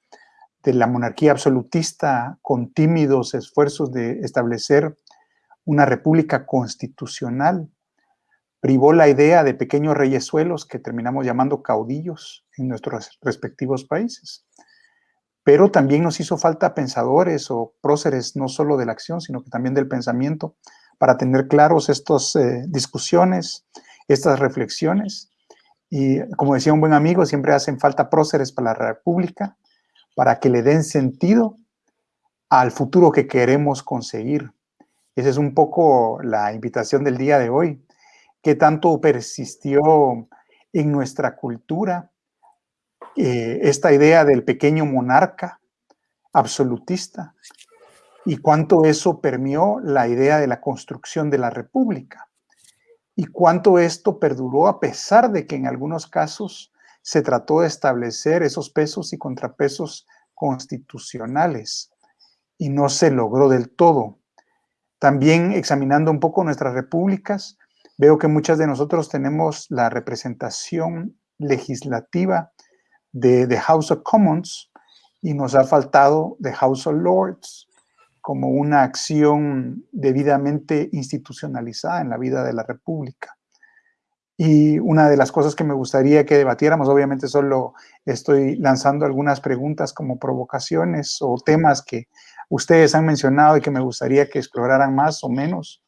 S2: de la monarquía absolutista con tímidos esfuerzos de establecer una república constitucional, privó la idea de pequeños reyesuelos que terminamos llamando caudillos en nuestros respectivos países pero también nos hizo falta pensadores o próceres, no solo de la acción, sino que también del pensamiento, para tener claros estas eh, discusiones, estas reflexiones. Y como decía un buen amigo, siempre hacen falta próceres para la República, para que le den sentido al futuro que queremos conseguir. Esa es un poco la invitación del día de hoy. ¿Qué tanto persistió en nuestra cultura eh, esta idea del pequeño monarca absolutista y cuánto eso permeó la idea de la construcción de la república y cuánto esto perduró a pesar de que en algunos casos se trató de establecer esos pesos y contrapesos constitucionales y no se logró del todo. También examinando un poco nuestras repúblicas, veo que muchas de nosotros tenemos la representación legislativa de The House of Commons y nos ha faltado The House of Lords como una acción debidamente institucionalizada en la vida de la República. Y una de las cosas que me gustaría que debatiéramos, obviamente solo estoy lanzando algunas preguntas como provocaciones o temas que ustedes han mencionado y que me gustaría que exploraran más o menos,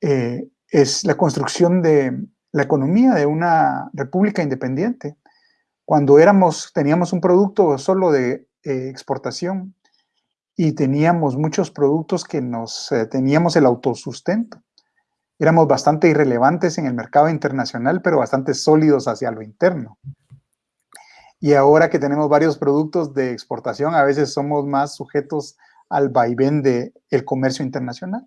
S2: eh, es la construcción de la economía de una república independiente cuando éramos, teníamos un producto solo de eh, exportación y teníamos muchos productos que nos eh, teníamos el autosustento. Éramos bastante irrelevantes en el mercado internacional, pero bastante sólidos hacia lo interno. Y ahora que tenemos varios productos de exportación, a veces somos más sujetos al vaivén del el comercio internacional.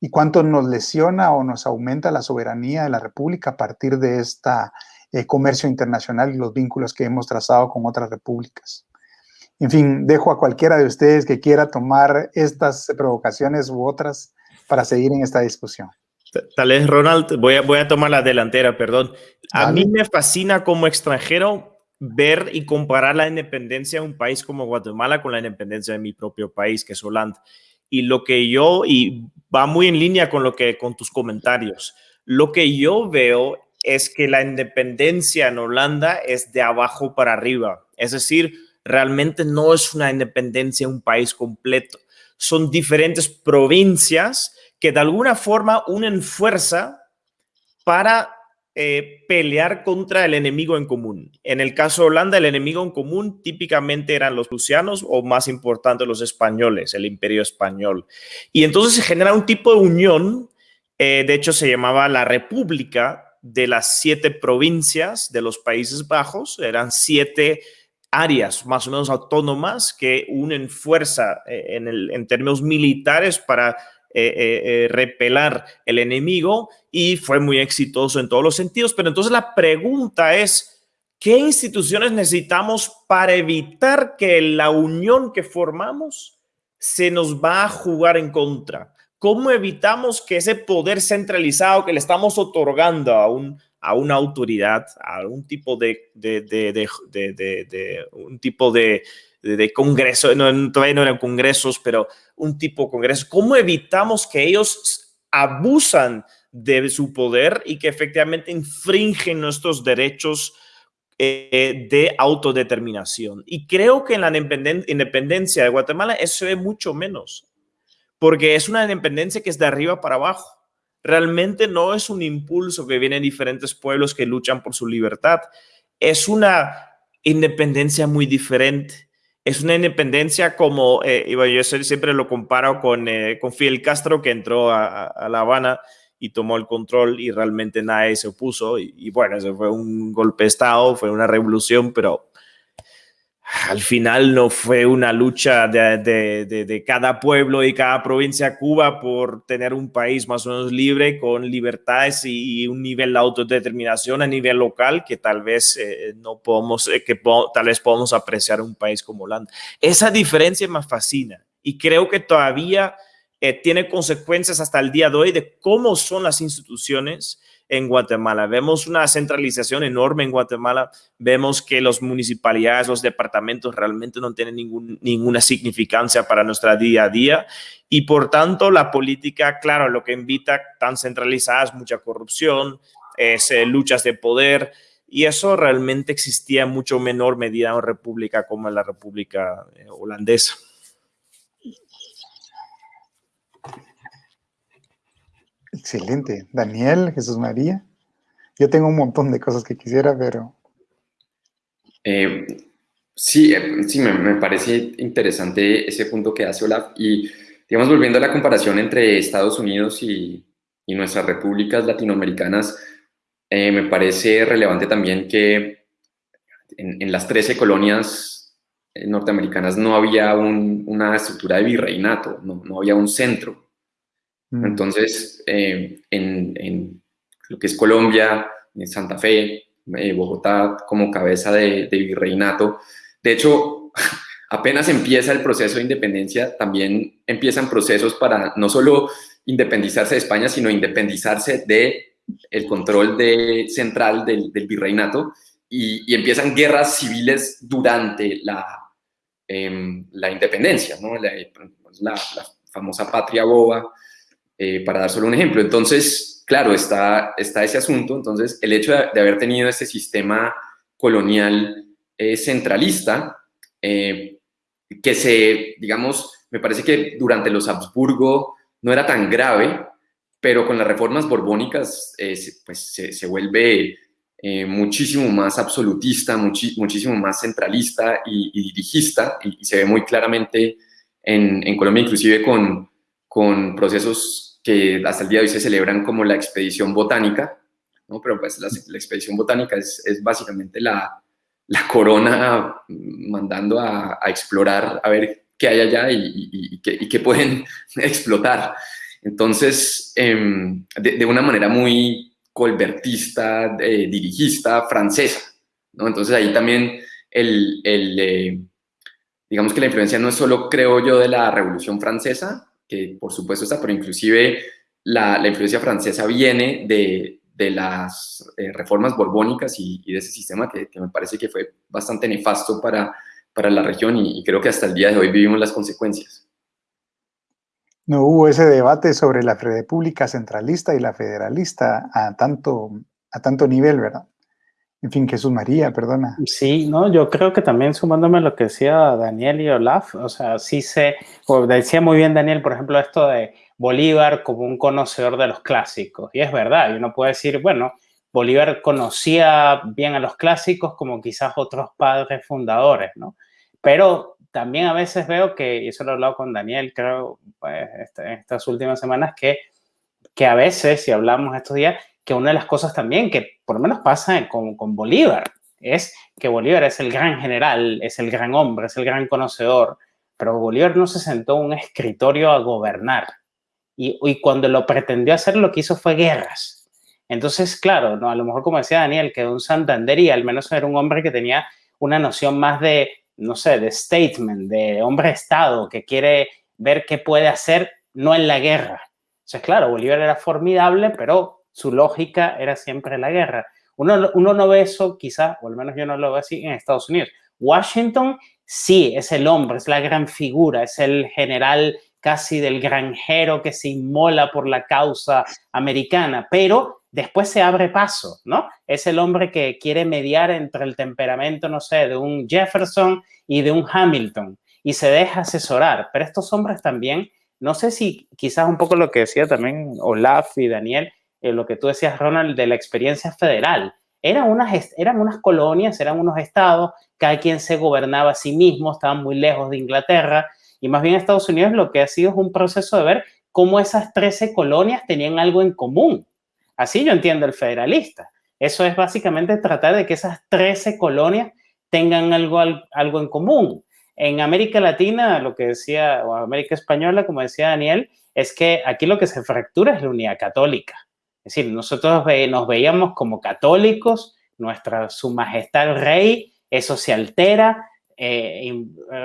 S2: ¿Y cuánto nos lesiona o nos aumenta la soberanía de la República a partir de esta eh, comercio internacional y los vínculos que hemos trazado con otras repúblicas. En fin, dejo a cualquiera de ustedes que quiera tomar estas provocaciones u otras para seguir en esta discusión.
S3: Tal vez, Ronald, voy a, voy a tomar la delantera, perdón. A mí me fascina como extranjero ver y comparar la independencia de un país como Guatemala con la independencia de mi propio país, que es Holanda. Y lo que yo, y va muy en línea con lo que, con tus comentarios, lo que yo veo es que la independencia en Holanda es de abajo para arriba. Es decir, realmente no es una independencia un país completo. Son diferentes provincias que de alguna forma unen fuerza para eh, pelear contra el enemigo en común. En el caso de Holanda, el enemigo en común típicamente eran los prusianos o más importante los españoles, el imperio español. Y entonces se genera un tipo de unión, eh, de hecho se llamaba la República de las siete provincias de los Países Bajos, eran siete áreas más o menos autónomas que unen fuerza eh, en, términos militares para repelar el enemigo y fue muy exitoso en todos los sentidos. Pero entonces la pregunta es, ¿qué instituciones necesitamos para evitar que la unión que formamos se nos va a jugar en contra? ¿Cómo evitamos que ese poder centralizado que le estamos otorgando a, un, a una autoridad, a un tipo de, de, de, un tipo de, congreso, no, todavía no eran congresos, pero un tipo de congreso, ¿cómo evitamos que ellos abusan de su poder y que efectivamente infringen nuestros derechos eh, de autodeterminación? Y creo que en la independencia de Guatemala eso ve mucho menos porque es una independencia que es de arriba para abajo. Realmente no es un impulso que viene de diferentes pueblos que luchan por su libertad. Es una independencia muy diferente. Es una independencia como, eh, yo siempre lo comparo con, eh, con Fidel Castro que entró a, La Habana y tomó el control y realmente nadie se opuso. Y, y bueno, eso fue un golpe de Estado, fue una revolución, pero al final no fue una lucha de, cada pueblo y cada provincia Cuba por tener un país más o menos libre, con libertades y, un nivel de autodeterminación a nivel local que tal vez eh, no podemos, eh, que tal vez podamos apreciar un país como Holanda. Esa diferencia me fascina y creo que todavía eh, tiene consecuencias hasta el día de hoy de cómo son las instituciones en Guatemala. Vemos una centralización enorme en Guatemala. Vemos que los municipalidades, los departamentos realmente no tienen ningún, ninguna significancia para nuestra día a día. Y por tanto, la política, claro, lo que invita tan centralizada es mucha corrupción, es, eh, luchas de poder. Y eso realmente existía en mucho menor medida en una república como en la República eh, Holandesa.
S2: Excelente. Daniel, Jesús María. Yo tengo un montón de cosas que quisiera, pero...
S5: Eh, sí, eh, sí me, parece interesante ese punto que hace Olaf. Y, digamos, volviendo a la comparación entre Estados Unidos y, nuestras repúblicas latinoamericanas, eh, me parece relevante también que en, las 13 colonias norteamericanas no había una estructura de virreinato, no, no había un centro Mm. Entonces, eh, en, lo que es Colombia, en Santa Fe, eh, Bogotá como cabeza de, virreinato, de hecho, apenas empieza el proceso de independencia, también empiezan procesos para no solo independizarse de España, sino independizarse de control de, central del, virreinato y, empiezan guerras civiles durante la, em, la independencia, ¿no? la, la, famosa patria boba, eh, para dar solo un ejemplo. Entonces, claro, está, está ese asunto. Entonces, el hecho de, haber tenido este sistema colonial eh, centralista, eh, que se, digamos, me parece que durante los Habsburgo no era tan grave, pero con las reformas borbónicas pues se, vuelve muchísimo más absolutista, muchísimo más centralista y, dirigista, y, se ve muy claramente en, en Colombia, inclusive con, con procesos que hasta el día de hoy se celebran como la expedición botánica, ¿no? pero pues la, expedición botánica es, básicamente la, corona mandando a, explorar, a ver qué hay allá y, y, qué, pueden explotar. Entonces, em, de, una manera muy colbertista, eh, dirigista, francesa. ¿no? Entonces ahí también el eh, digamos que la influencia no es solo, creo yo, de la Revolución Francesa, que por supuesto está, pero inclusive la, la influencia francesa viene de, de las eh, reformas borbónicas y, de ese sistema que, me parece que fue bastante nefasto para, para la región y, creo que hasta el día de hoy vivimos las consecuencias.
S2: No hubo ese debate sobre la república centralista y la federalista a tanto, a tanto nivel, ¿verdad? En fin, Jesús María, perdona.
S4: Sí, no, yo creo que también sumándome a lo que decía Daniel y Olaf, o sea, sí se, decía muy bien Daniel, por ejemplo, esto de Bolívar como un conocedor de los clásicos. Y es verdad, y uno puede decir, bueno, Bolívar conocía bien a los clásicos como quizás otros padres fundadores, ¿no? Pero también a veces veo que, y eso lo he hablado con Daniel, creo, pues, este, estas últimas semanas, que, que a veces, si hablamos estos días, que una de las cosas también que por lo menos pasa con, con Bolívar es que Bolívar es el gran general, es el gran hombre, es el gran conocedor, pero Bolívar no se sentó en un escritorio a gobernar. y, y, cuando lo pretendió hacer, lo que hizo fue guerras. Entonces, claro, ¿no? a lo mejor como decía Daniel, que un Santander y al menos era un hombre que tenía una noción más de, no sé, de statement, de hombre Estado, que quiere ver qué puede hacer, no en la guerra. Entonces, claro, Bolívar era formidable, pero su lógica era siempre la guerra. Uno, no ve eso, quizá, o al menos yo no lo veo así, en Estados Unidos. Washington sí, es el hombre, es la gran figura, es el general casi del granjero que se inmola por la causa americana, pero después se abre paso, ¿no? Es el hombre que quiere mediar entre el temperamento, no sé, de un Jefferson y de un Hamilton y se deja asesorar. Pero estos hombres también, no sé si quizás un poco lo que decía también Olaf y Daniel, eh, lo que tú decías, Ronald, de la experiencia federal. Eran unas, eran unas colonias, eran unos estados, cada quien se gobernaba a sí mismo, estaban muy lejos de Inglaterra, y más bien Estados Unidos lo que ha sido es un proceso de ver cómo esas 13 colonias tenían algo en común. Así yo entiendo el federalista. Eso es básicamente tratar de que esas 13 colonias tengan algo, algo en común. En América Latina, lo que decía, o América Española, como decía Daniel, es que aquí lo que se fractura es la unidad católica. Es decir, nosotros nos veíamos como católicos, nuestra, su majestad el rey, eso se altera, eh,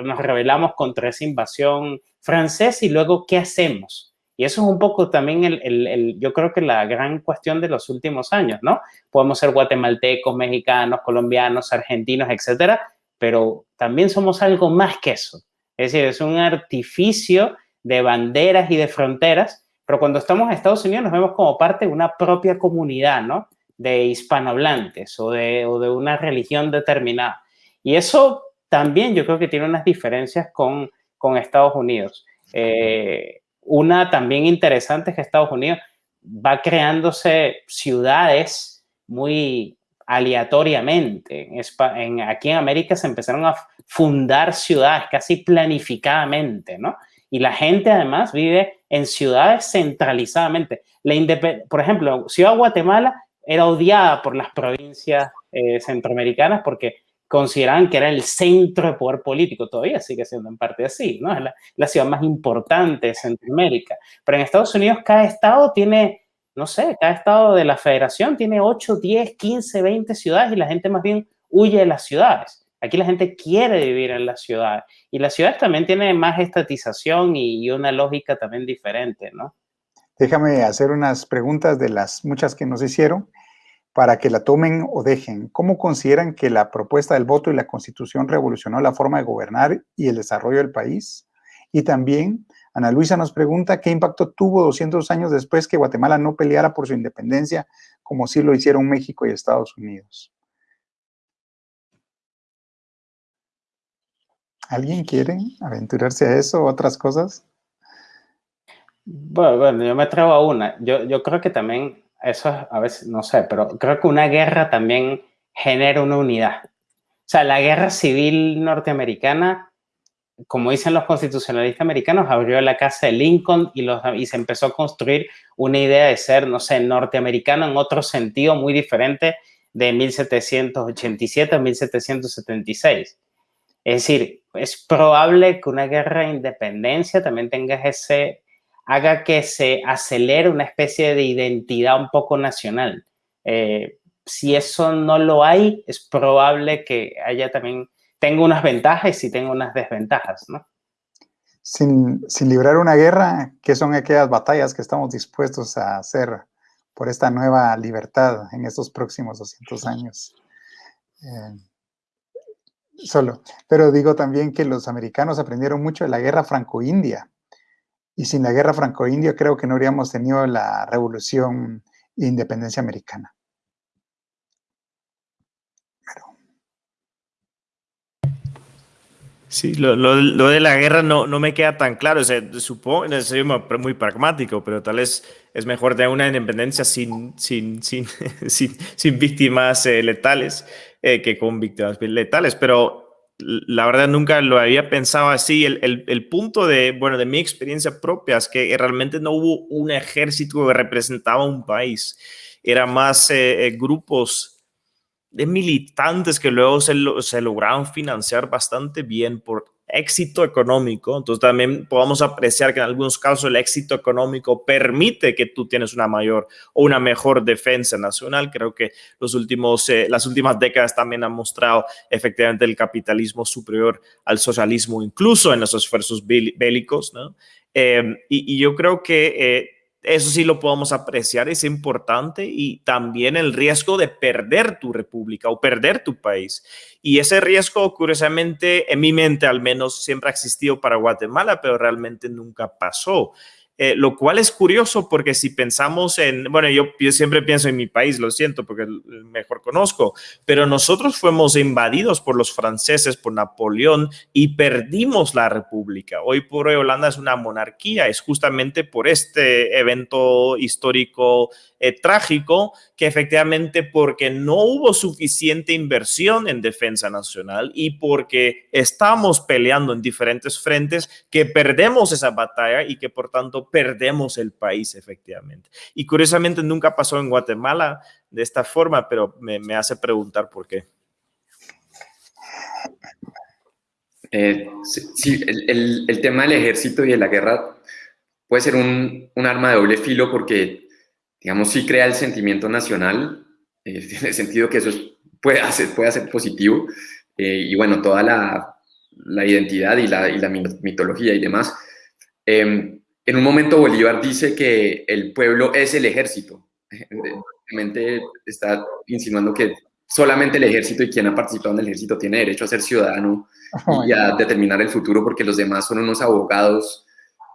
S4: nos rebelamos contra esa invasión francesa y luego, ¿qué hacemos? Y eso es un poco también, el, yo creo que la gran cuestión de los últimos años, ¿no? Podemos ser guatemaltecos, mexicanos, colombianos, argentinos, etcétera, pero también somos algo más que eso. Es decir, es un artificio de banderas y de fronteras, pero cuando estamos en Estados Unidos nos vemos como parte de una propia comunidad, ¿no? De hispanohablantes o de, una religión determinada. Y eso también yo creo que tiene unas diferencias con, Estados Unidos. Eh, una también interesante es que Estados Unidos va creándose ciudades muy aleatoriamente. En, aquí en América se empezaron a fundar ciudades casi planificadamente, ¿no? Y la gente además vive en ciudades centralizadamente. La por ejemplo, Ciudad Guatemala era odiada por las provincias eh, centroamericanas porque consideraban que era el centro de poder político, todavía sigue siendo en parte así, ¿no? Es la, ciudad más importante de Centroamérica. Pero en Estados Unidos cada estado tiene, no sé, cada estado de la federación tiene 8, 10, 15, 20 ciudades y la gente más bien huye de las ciudades. Aquí la gente quiere vivir en las ciudades y las ciudades también tienen más estatización y una lógica también diferente, ¿no?
S2: Déjame hacer unas preguntas de las muchas que nos hicieron para que la tomen o dejen. ¿Cómo consideran que la propuesta del voto y la constitución revolucionó la forma de gobernar y el desarrollo del país? Y también, Ana Luisa nos pregunta, ¿qué impacto tuvo 200 años después que Guatemala no peleara por su independencia como sí lo hicieron México y Estados Unidos? ¿Alguien quiere aventurarse a eso o otras cosas?
S4: Bueno, yo me atrevo a una. Yo, yo creo que también eso a veces, no sé, pero creo que una guerra también genera una unidad. O sea, la guerra civil norteamericana, como dicen los constitucionalistas americanos, abrió la casa de Lincoln y, los, y se empezó a construir una idea de ser, no sé, norteamericano en otro sentido muy diferente de 1787 a 1776. Es decir, es probable que una guerra de independencia también tenga ese, haga que se acelere una especie de identidad un poco nacional. Eh, si eso no lo hay, es probable que haya también, tenga unas ventajas y tenga unas desventajas, ¿no?
S2: Sin, sin, librar una guerra, ¿qué son aquellas batallas que estamos dispuestos a hacer por esta nueva libertad en estos próximos 200 años? Eh, solo. Pero digo también que los americanos aprendieron mucho de la guerra franco-india y sin la guerra franco-india creo que no habríamos tenido la revolución e independencia americana.
S3: Sí, lo, de la guerra no, me queda tan claro. O sea, supongo, es muy pragmático, pero tal vez es mejor tener una independencia sin, sin, sin, sin, víctimas eh, letales eh, que con víctimas letales. Pero la verdad nunca lo había pensado así. El, el, punto de, bueno, de mi experiencia propia es que realmente no hubo un ejército que representaba un país. Era más eh, eh, grupos de militantes que luego se, se lograron financiar bastante bien por éxito económico. Entonces también podemos apreciar que en algunos casos el éxito económico permite que tú tienes una mayor o una mejor defensa nacional. Creo que los últimos, eh, las últimas décadas también han mostrado efectivamente el capitalismo superior al socialismo, incluso en los esfuerzos bélicos. ¿no? Eh, y, y, yo creo que eh, eso sí lo podemos apreciar, es importante y también el riesgo de perder tu república o perder tu país. Y ese riesgo, curiosamente, en mi mente al menos, siempre ha existido para Guatemala, pero realmente nunca pasó. Eh, lo cual es curioso porque si pensamos en, bueno, yo, yo, siempre pienso en mi país, lo siento porque mejor conozco, pero nosotros fuimos invadidos por los franceses, por Napoleón y perdimos la república. Hoy por hoy Holanda es una monarquía, es justamente por este evento histórico eh, trágico que efectivamente porque no hubo suficiente inversión en defensa nacional y porque estamos peleando en diferentes frentes que perdemos esa batalla y que por tanto perdemos el país efectivamente. Y curiosamente nunca pasó en Guatemala de esta forma, pero me, me hace preguntar por qué.
S5: Eh, sí, el, el, el, tema del ejército y de la guerra puede ser un, un arma de doble filo porque digamos, sí crea el sentimiento nacional, eh, tiene sentido que eso puede, hacer, puede ser positivo, eh, y bueno, toda la, la identidad y la, y la, mitología y demás. Eh, en un momento Bolívar dice que el pueblo es el ejército. Realmente está insinuando que solamente el ejército y quien ha participado en el ejército tiene derecho a ser ciudadano oh, y a determinar el futuro porque los demás son unos abogados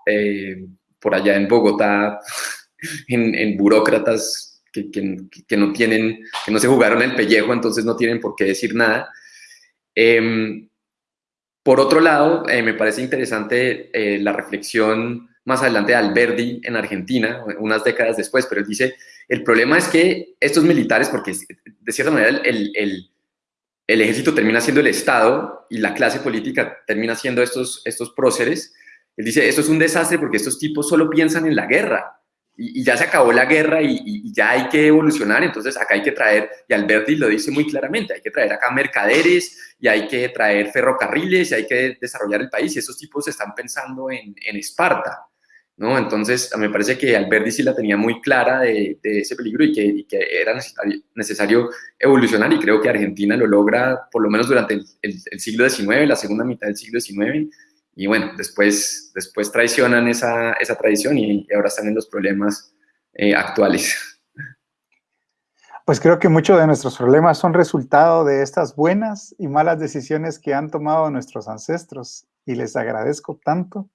S5: eh, por allá en Bogotá en, en burócratas que, que, que, no tienen, que no se jugaron el pellejo, entonces no tienen por qué decir nada. Eh, por otro lado, eh, me parece interesante eh, la reflexión más adelante de Alberdi en Argentina, unas décadas después, pero él dice, el problema es que estos militares, porque de cierta manera el, el, el ejército termina siendo el Estado y la clase política termina siendo estos, estos próceres, él dice, esto es un desastre porque estos tipos solo piensan en la guerra, y, ya se acabó la guerra y, ya hay que evolucionar, entonces acá hay que traer, y Alberti lo dice muy claramente, hay que traer acá mercaderes y hay que traer ferrocarriles y hay que desarrollar el país y esos tipos están pensando en, en Esparta, ¿no? Entonces me parece que Alberti sí la tenía muy clara de, de ese peligro y que, que, era necesario, evolucionar y creo que Argentina lo logra por lo menos durante el, el, el siglo XIX, la segunda mitad del siglo XIX, y bueno, después, después traicionan esa, esa tradición y, ahora están en los problemas eh, actuales.
S2: Pues creo que muchos de nuestros problemas son resultado de estas buenas y malas decisiones que han tomado nuestros ancestros y les agradezco tanto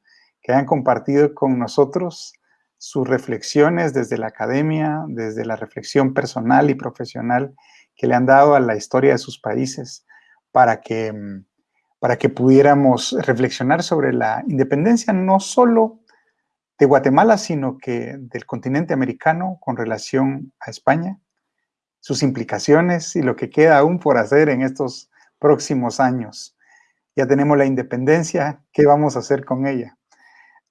S2: que compartido con nosotros sus reflexiones desde la academia, desde la reflexión personal y profesional que le han dado a la historia de sus países para que mm, para que pudiéramos reflexionar sobre la independencia no solo de Guatemala, sino que del continente americano con relación a España, sus implicaciones y lo que queda aún por hacer en estos próximos años. Ya tenemos la independencia, ¿qué vamos a hacer con ella?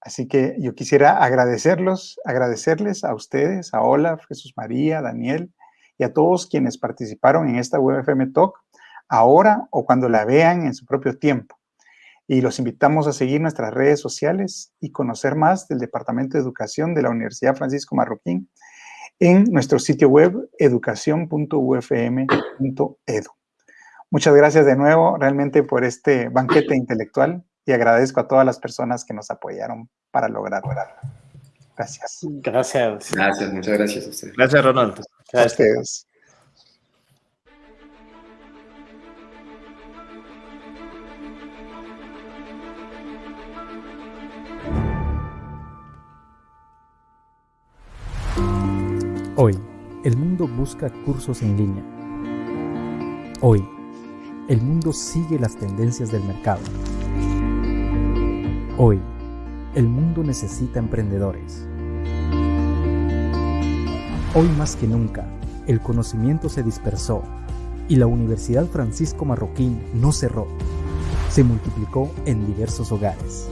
S2: Así que yo quisiera agradecerlos, agradecerles a ustedes, a Olaf, Jesús María, Daniel y a todos quienes participaron en esta WebFM Talk ahora o cuando la vean en su propio tiempo. Y los invitamos a seguir nuestras redes sociales y conocer más del Departamento de Educación de la Universidad Francisco Marroquín en nuestro sitio web educación.ufm.edu. Muchas gracias de nuevo realmente por este banquete intelectual y agradezco a todas las personas que nos apoyaron para lograrlo. Gracias.
S4: Gracias.
S5: Gracias, muchas gracias a ustedes.
S3: Gracias, Ronald.
S2: Gracias. A ustedes.
S6: Hoy, el mundo busca cursos en línea. Hoy, el mundo sigue las tendencias del mercado. Hoy, el mundo necesita emprendedores. Hoy más que nunca, el conocimiento se dispersó y la Universidad Francisco Marroquín no cerró, se multiplicó en diversos hogares.